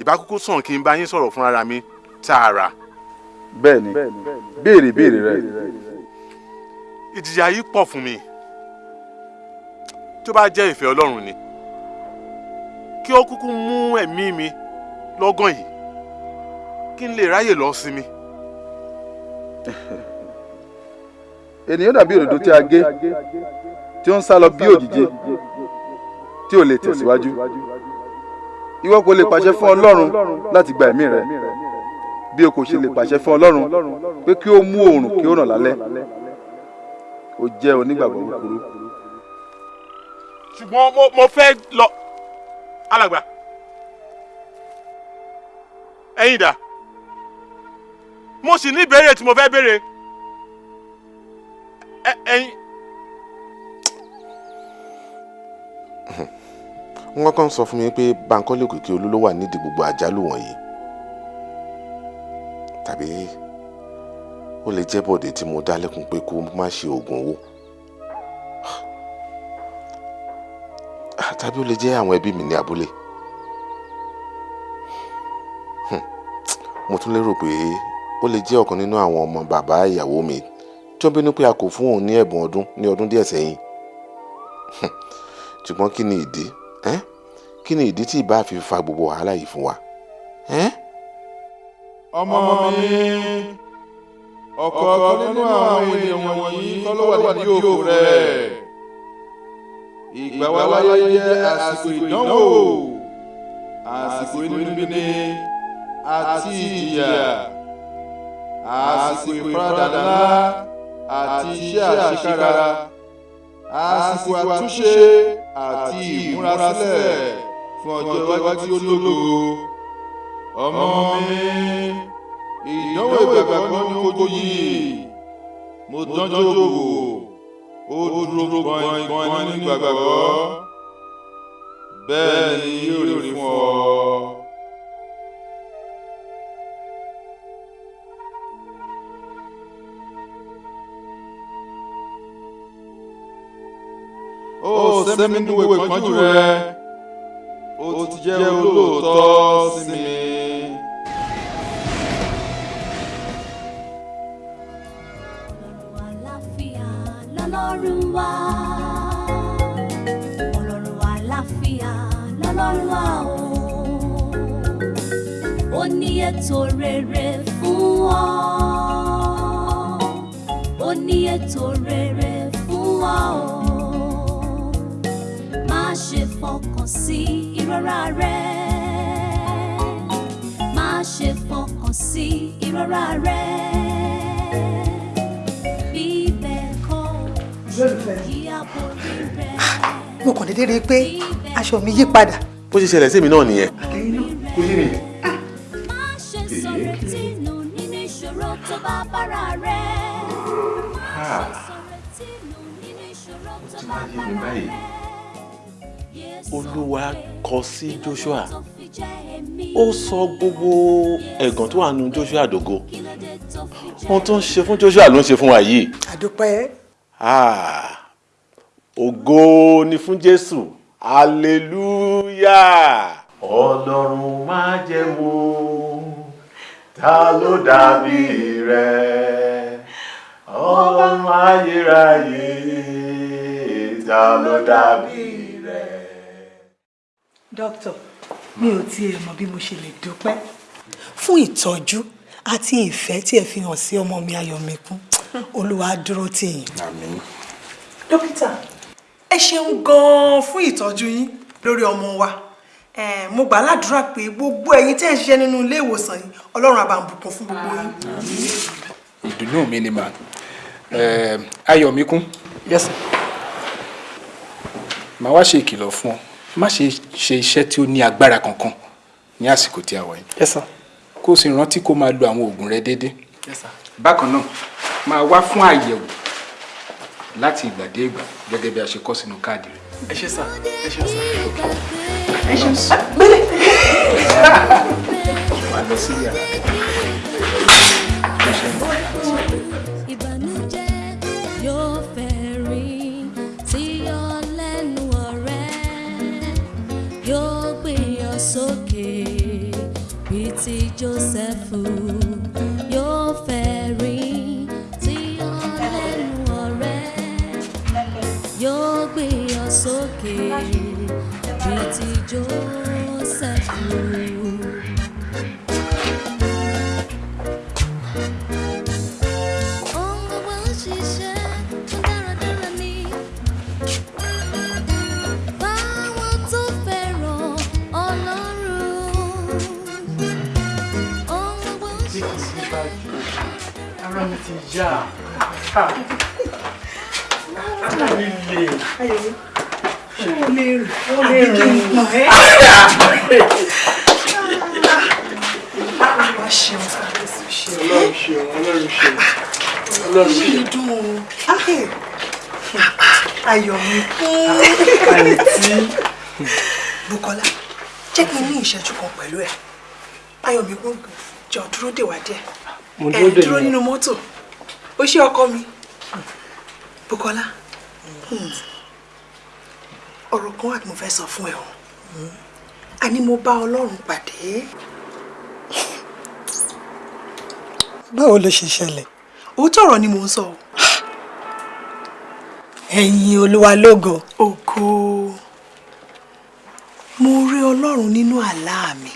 ìbákúkú sàn kí n bá yín sọ̀rọ̀ fún ara mi tààrà. bẹ́ẹ̀ni béèrè béèrè rẹ. ìjìyà yìí pọ̀ fún mi tó bá jẹ́ ìfẹ́ ọlọ́run ni kí ó kúkú mú ẹ̀mí mi lọ́gán yìí kí n lè ráyè lọ sinmi. ènìyàn dàbí òdòdó tí a gé tí ó ń sá lọ bí òjìji tí ò lè tẹ̀síwájú ìwọ kò lè pàṣẹ fún ọlọ́run láti gba ẹ̀mí rẹ bí o kò ṣe lè pàṣẹ fún ọlọ́run pé kí ó mú oòrùn kí ó ràn lálẹ́ o jẹ́ onígbàgbọ́ kúkúrú. ṣùgbọ́n mo fẹ́ lọ alàgbà. Ẹ̀yin dà mo sì ní ìbéèrè tí mo fẹ́ béèrè. Ẹ̀yin. wọ́n kàn sọ fún mi pé Bankole Òkìkí Olú ló wà nídìí gbogbo àjálù wọ̀nyí. Tàbí ó lè jẹ́ bọ̀dé tí mo dá lẹ́kun pé kó má ṣe oògùn owó tàbí ó lè jẹ́ àwọn ẹbí mi ní abúlé. Hmm. mo tún lérò pé ó lè jẹ́ ọ̀kan nínú àwọn ọmọ bàbá ìyàwó mi tí ó bínú pé a kò fún òun ní ẹ̀bùn ọdún ní ọdún díẹ̀ sẹ́yìn. Hmm. ṣùgbọ́n kí ni ìdí? Kí ni ìdí tí ìbá fi fa gbogbo wàhálà yìí fún wa? Ọmọ mi ọ̀kọ̀ọ̀kan nínú àwọn ènìyàn wọ̀nyí kọ́ ló wà ní òkú rẹ̀ ìgbà wa láyé jẹ́ àsìkò ìdánwò. Àsìkò inúnibíni àti ìjìyà. Àsìkò ìfaradà ńlá àti iṣẹ́ àṣekára. Àsìkò àtúnṣe àti ìmúrasílẹ̀ fún ọjọ́ iwájú tí ó lógo. Ọmọ mi ìdánwò ìgbàgbọ́ ní ojú yìí. Mo dánjọ́ wò ó dúró gbọ̀ngbọ̀n nínú ìgbàgbọ́ bẹ́ẹ̀ ni yóò rí fún ọ. ó sẹ́mi nínú ìpọ́njú rẹ ó ti jẹ́ olóòótọ́ sí mi. Lọ́lọ́run wá ọlọ́run àlàáfíà lọ́lọ́run wá o. Ó ní ètò rere fún ọ. Ó ní ètò rere fún má ṣe fọkàn sí ìrora rẹ àbórí rẹ. mo kàn déédéé rí i pé aṣọ mi yí padà. bó ṣe ṣẹlẹ̀ sí mi náà nìyẹn kò yé mi. Ah, olúwa kọ sí joshua ó sọ gbogbo ẹ̀gàn tó wà nù joshua dògo ohun tó ń ṣe fún joshua ló ń ṣe fún wa yìí àdúpẹ́ ògo ni fún jésù hallelujah. ọlọ́run má jẹ́ mú ta ló dàbí rẹ̀ ọlọ́run ayérayé ta ló dàbí rẹ̀. dókítà mi ò tiẹ̀ mọ̀ bí mo ṣe lè dúpẹ́ fún ìtọ́jú àti ìfẹ́ tí ẹ fi hàn sí ọmọ mi ayọ̀míkún olúwa dúró tì yín. àmín. dókítà ẹ ṣeun gan-an fún ìtọ́jú yín lórí ọmọ wa Eh, mo gbà ládùúrà pé gbogbo ẹ̀yin tẹ́ ẹ̀ ń ṣiṣẹ́ nínú ilé ìwòsàn yìí ọlọ́run á bá ń bùkún fún gbogbo yín. ìdùnnú mi ni mà Ẹ, ayọ̀míkún. yes sir. màá wá ṣe ìkìlọ̀ fún ọ má ṣe ṣe iṣẹ́ tí ó ní agbára kankan ní àsìkò tí a wà yìí. yes sir. kó o sì rántí kó o máa lo àwọn oògùn rẹ déédéé. yes sir. Bákan náà máa wá fún àyẹ̀wò láti ìgbà dé ìgbà gẹ́gẹ́ bí a ṣe kọ sínú káàdì rẹ. ẹ ṣe sá ẹ ṣe sá. ẹ ṣe sá. wàá lọ sí yàrá. ìbànújẹ́ yóò fẹ́ rí tí yọ lẹ́nu ọ̀rẹ́ yóò gbé ọ sókè bíi ti Jósẹ́fù sókè bíi ti Jósẹ́fù. Ohun gbogbo ń ṣiṣẹ́ fún dáradára ni. Fáwọn tó fẹ́ràn Ọlọ́run. Ohun gbogbo ń ṣiṣẹ́. ara mi ti yá ara mi le ṣé o lè rìn o lè rìn nà ẹ́. olúwa ṣeun kábíyèsí ṣeun. ọlọ́run ṣeun ọlọ́run ṣeun ọlọ́run Inú mi ṣeun. dùn o. Ayọ̀ mi àǹtí. Bukola jẹ́ kí n ní ìṣẹ́jú kan pẹ̀lú ẹ̀ ayọ̀ mi kún jọ dúró dè wá díẹ̀ Mo ẹ̀ dúró dè dúró yín. nínú mọ́tò ó ṣe ọkọ mi Bukola ọ̀rọ̀ kan wà tí mo fẹ́ sọ fún ẹ o àní mo bá Ọlọ́run pàdé. báwo ló ṣe ṣẹlẹ̀ òótọ́ ọ̀rọ̀ ni mò ń sọ ẹ̀yin olúwa lógo. ògo mo rí Ọlọ́run nínú àlá mi.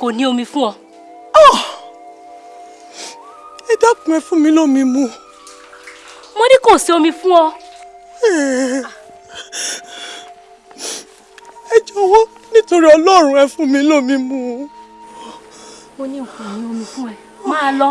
Kò ní omi fún ọ. Ẹ dákun ẹ fún mi lómi mu. mo ní kò sí omi fún ọ. Ẹ jọ̀wọ́ nítorí Ọlọ́run ẹ fún mi lómi mu. mo ní kò ní omi fún ẹ máa lọ.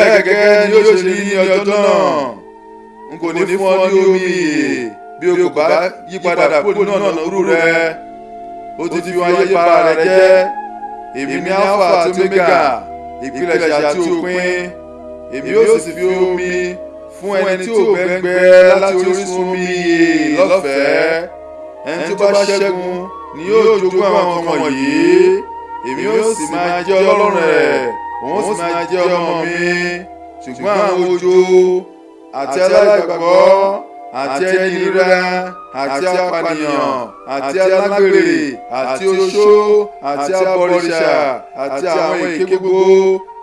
Bẹ́ẹ̀ gẹ́gẹ́ ni ó ṣe rí ní ọjọ́ náà. n kò ní fún ọ ní omi. bí o kò bá yí padà kúrò nínú ọ̀nà òru rẹ ó ti fi wọn ayé para rẹ jẹ́. èmi ní alpha àti omega. Ìpilẹ̀ṣẹ̀ àti òpin. èmi yóò sì fi omi fún ẹni tí ò gbẹ́ngbẹ́ láti orísun omi ìyè lọ́fẹ̀ẹ́. ẹni tí ó bá ṣẹ́gun ni yóò jogún àwọn ọmọ wọ̀nyí. èmi yóò sì máa jẹ́ ọlọ́run rẹ̀ òun sì máa jẹ́ ọmọ mi ṣùgbọ́n àwọn ojo àti aláìgbàgbọ́ àti ẹni àti apànìyàn àti alágbèrè àti oṣó àti abọ̀rìṣà àti àwọn èké gbogbo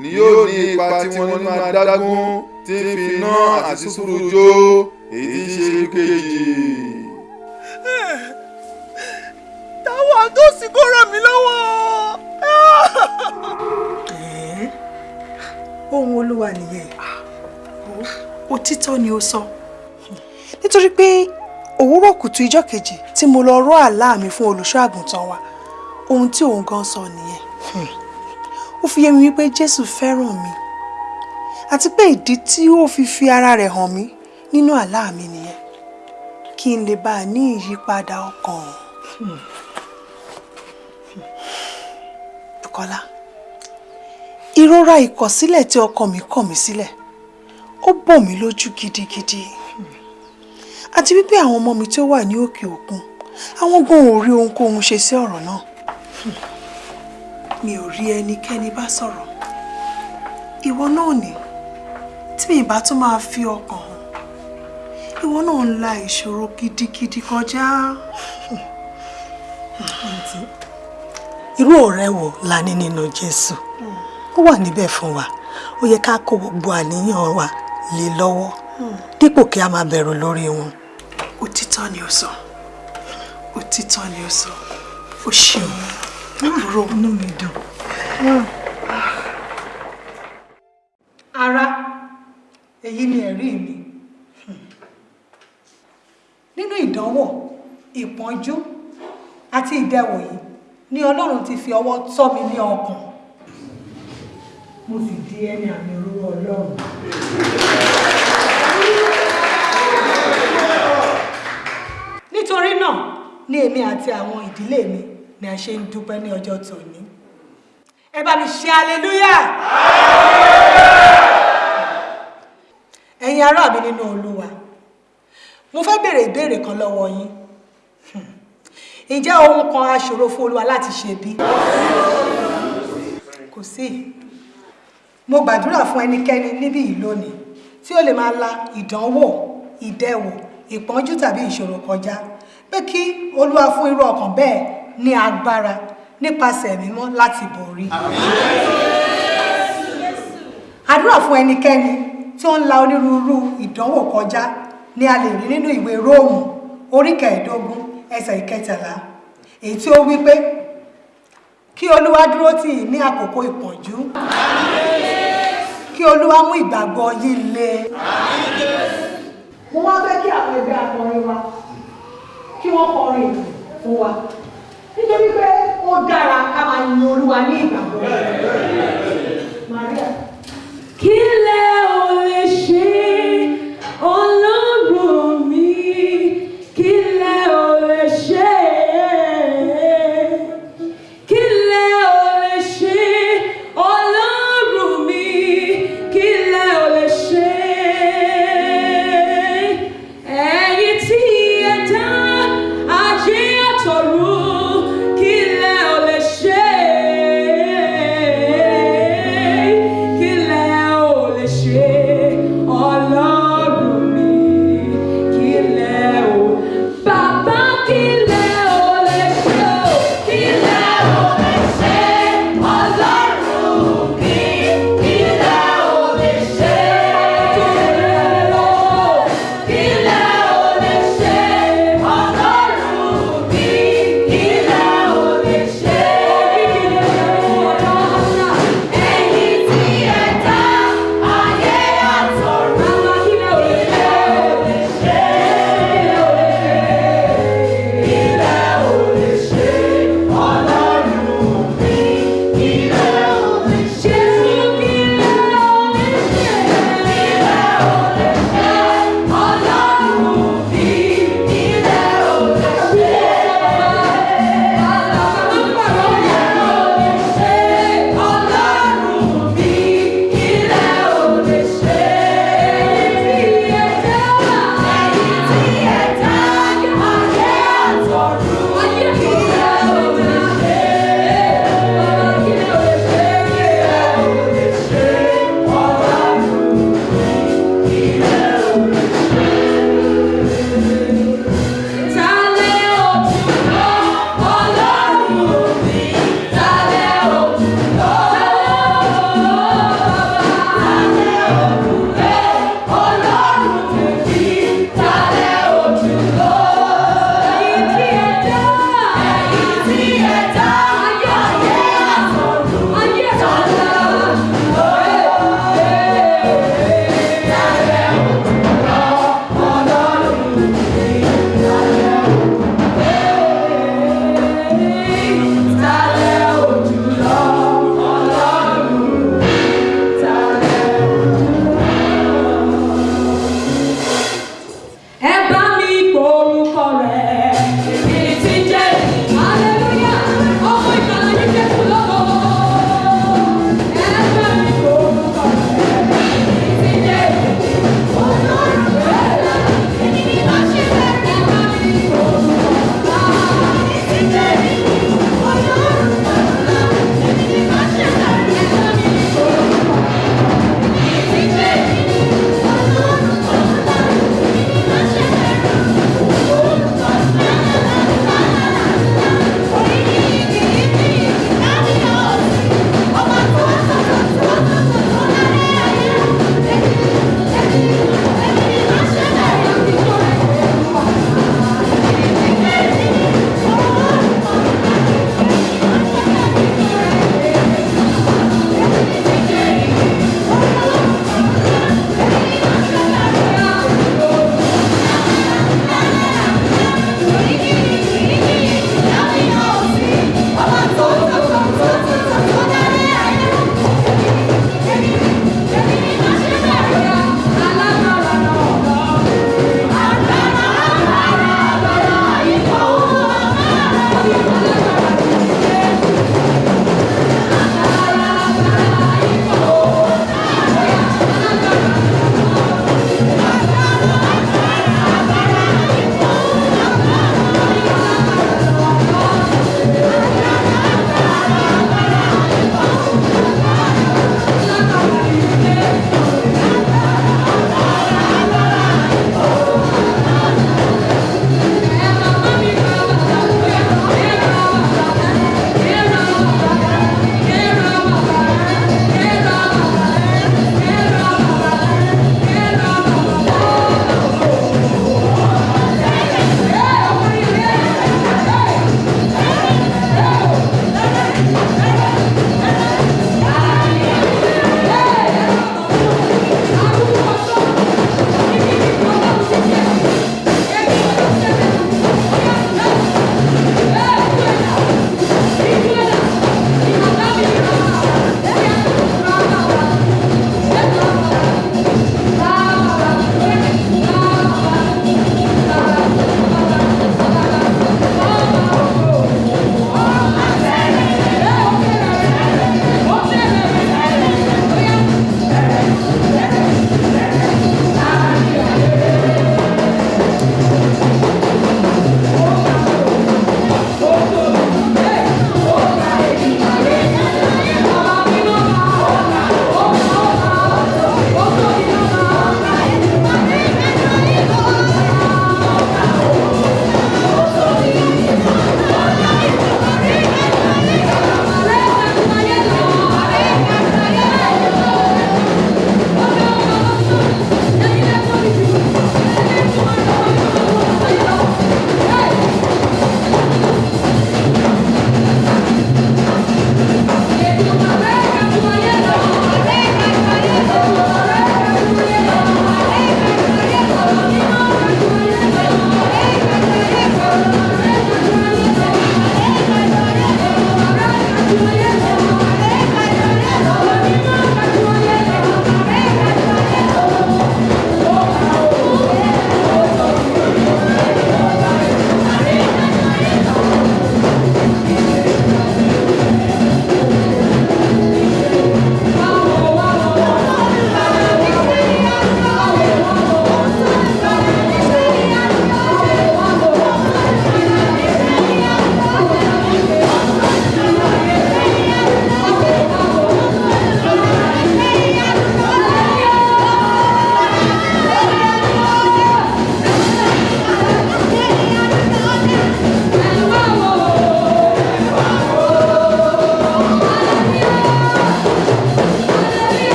ni yóò ní ipa tiwọn nínú adágún tí ń fi iná àti sùúrù jó èyí tí ṣe ìkejì. táwọn àtòsí kò ràn mí lọ́wọ́. Ohun olúwa nìyẹn. Òtítọ́ ni ó sọ. Nítorí pé òwúrọ̀ kùtù ijọ́ kejì tí mo lọ rọ́ àlá mi fún olùṣọ́ àgùntàn wa ohun tí òun gan sọ nìyẹn. Ó fi yé mi wípé jésù fẹ́ràn mi àti pé ìdí tí ó fi fi ara rẹ̀ hàn mí nínú àlá mi nìyẹn. Kí n lè bá a ní ìyípadà ọkàn. Bùkọ́lá ìrora ìkọ̀sílẹ̀ tí ọkàn mi kọ̀ mí sílẹ̀ ó bò mí lójú gidigidi. Àti wípé àwọn ọmọ mi tí ó wà ní òkè òkun àwọn gan ò rí ohunkóhun ṣe sí ọ̀rọ̀ náà. Mi ò rí ẹnikẹ́ni bá sọ̀rọ̀. Ìwọ náà ní tí mi bá tún máa fi ọkàn hàn ìwọ náà ń la ìṣòro gidigidi kọjá. irú ọ̀rẹ́ wo la ní nínú Jésù ó wà níbẹ̀ fún wa. Ó yẹ ká kó gbogbo àníyàn wa lé lọ́wọ́ dípò kí a máa bẹ̀rù lórí wọn. òtítọ́ ni ó sọ. Òtítọ́ ni ó sọ. Ó ṣeun. Àbúrò inú mi dùn. ara èyí ni ẹ̀rí mi. Nínú ìdánwò ìpọ́njú àti ìdẹwò yìí ni ọlọ́run ti fi ọwọ́ tọ́ mi ní ọkàn mo sì di ẹni àmì orúkọ ọlọ́run. nítorí náà ni èmi àti àwọn ìdílé mi ni a ṣe ń dúpẹ́ ní ọjọ́ tòní. Ẹ bá mi ṣe aleluya ẹ̀yin ará mi nínú olúwa mo fẹ́ béèrè ìbéèrè kan lọ́wọ́ yín. Ǹjẹ́ ohun kan á ṣòro fún olúwa láti ṣe bí? kò sí mo gbàdúrà fún ẹnikẹ́ni níbí yìí lónìí tí ó lè máa la ìdánwò ìdẹwò ìpọ́njú tàbí ìṣòro kọjá pé kí olúwa fún irú ọkàn bẹ́ẹ̀ ní agbára nípasẹ̀ mímọ́ láti borí. àdúrà fún ẹnikẹ́ni tí ó ń la onírúurú ìdánwò kọjá ni a lè rí nínú ìwé róòmù orí kẹẹ̀ẹ́dógún ẹsẹ̀ ìkẹtàlá èyí tí ó wí pé kí olúwa dúró tì í ní àkókò ìpọ́njú kí olúwa mú ìgbàgbọ́ yín le. mo wá fẹ́ kí àwọn ẹgbẹ́ akọrin wa kí wọ́n kọrin fún wa nítorí pé ó dára ká máa yin olúwa ní ìgbàgbọ́. Maria. Kí lẹ ò lè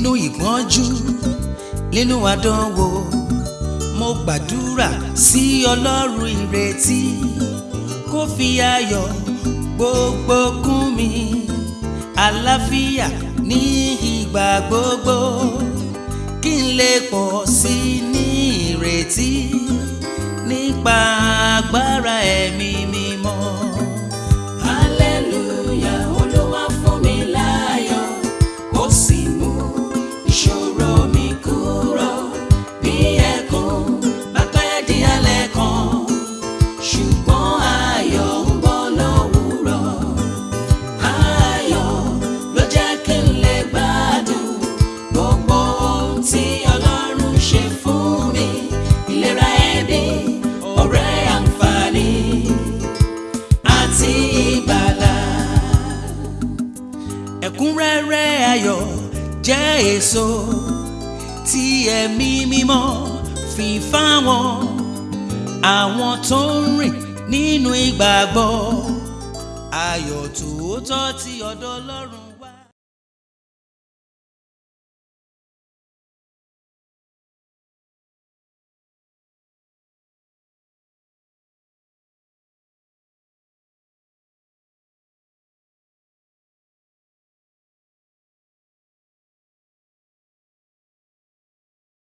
nínú ìpọ́njú nínú àdánwò mo gbàdúrà sí ọlọ́run ìrètí kó fi ayọ̀ gbogbo kún mi àlàáfíà ní ìgbà gbogbo kí n lè pọ̀ sí ní ìrètí nípa agbára ẹ̀mí mímọ́. Nínú ìgbàgbọ́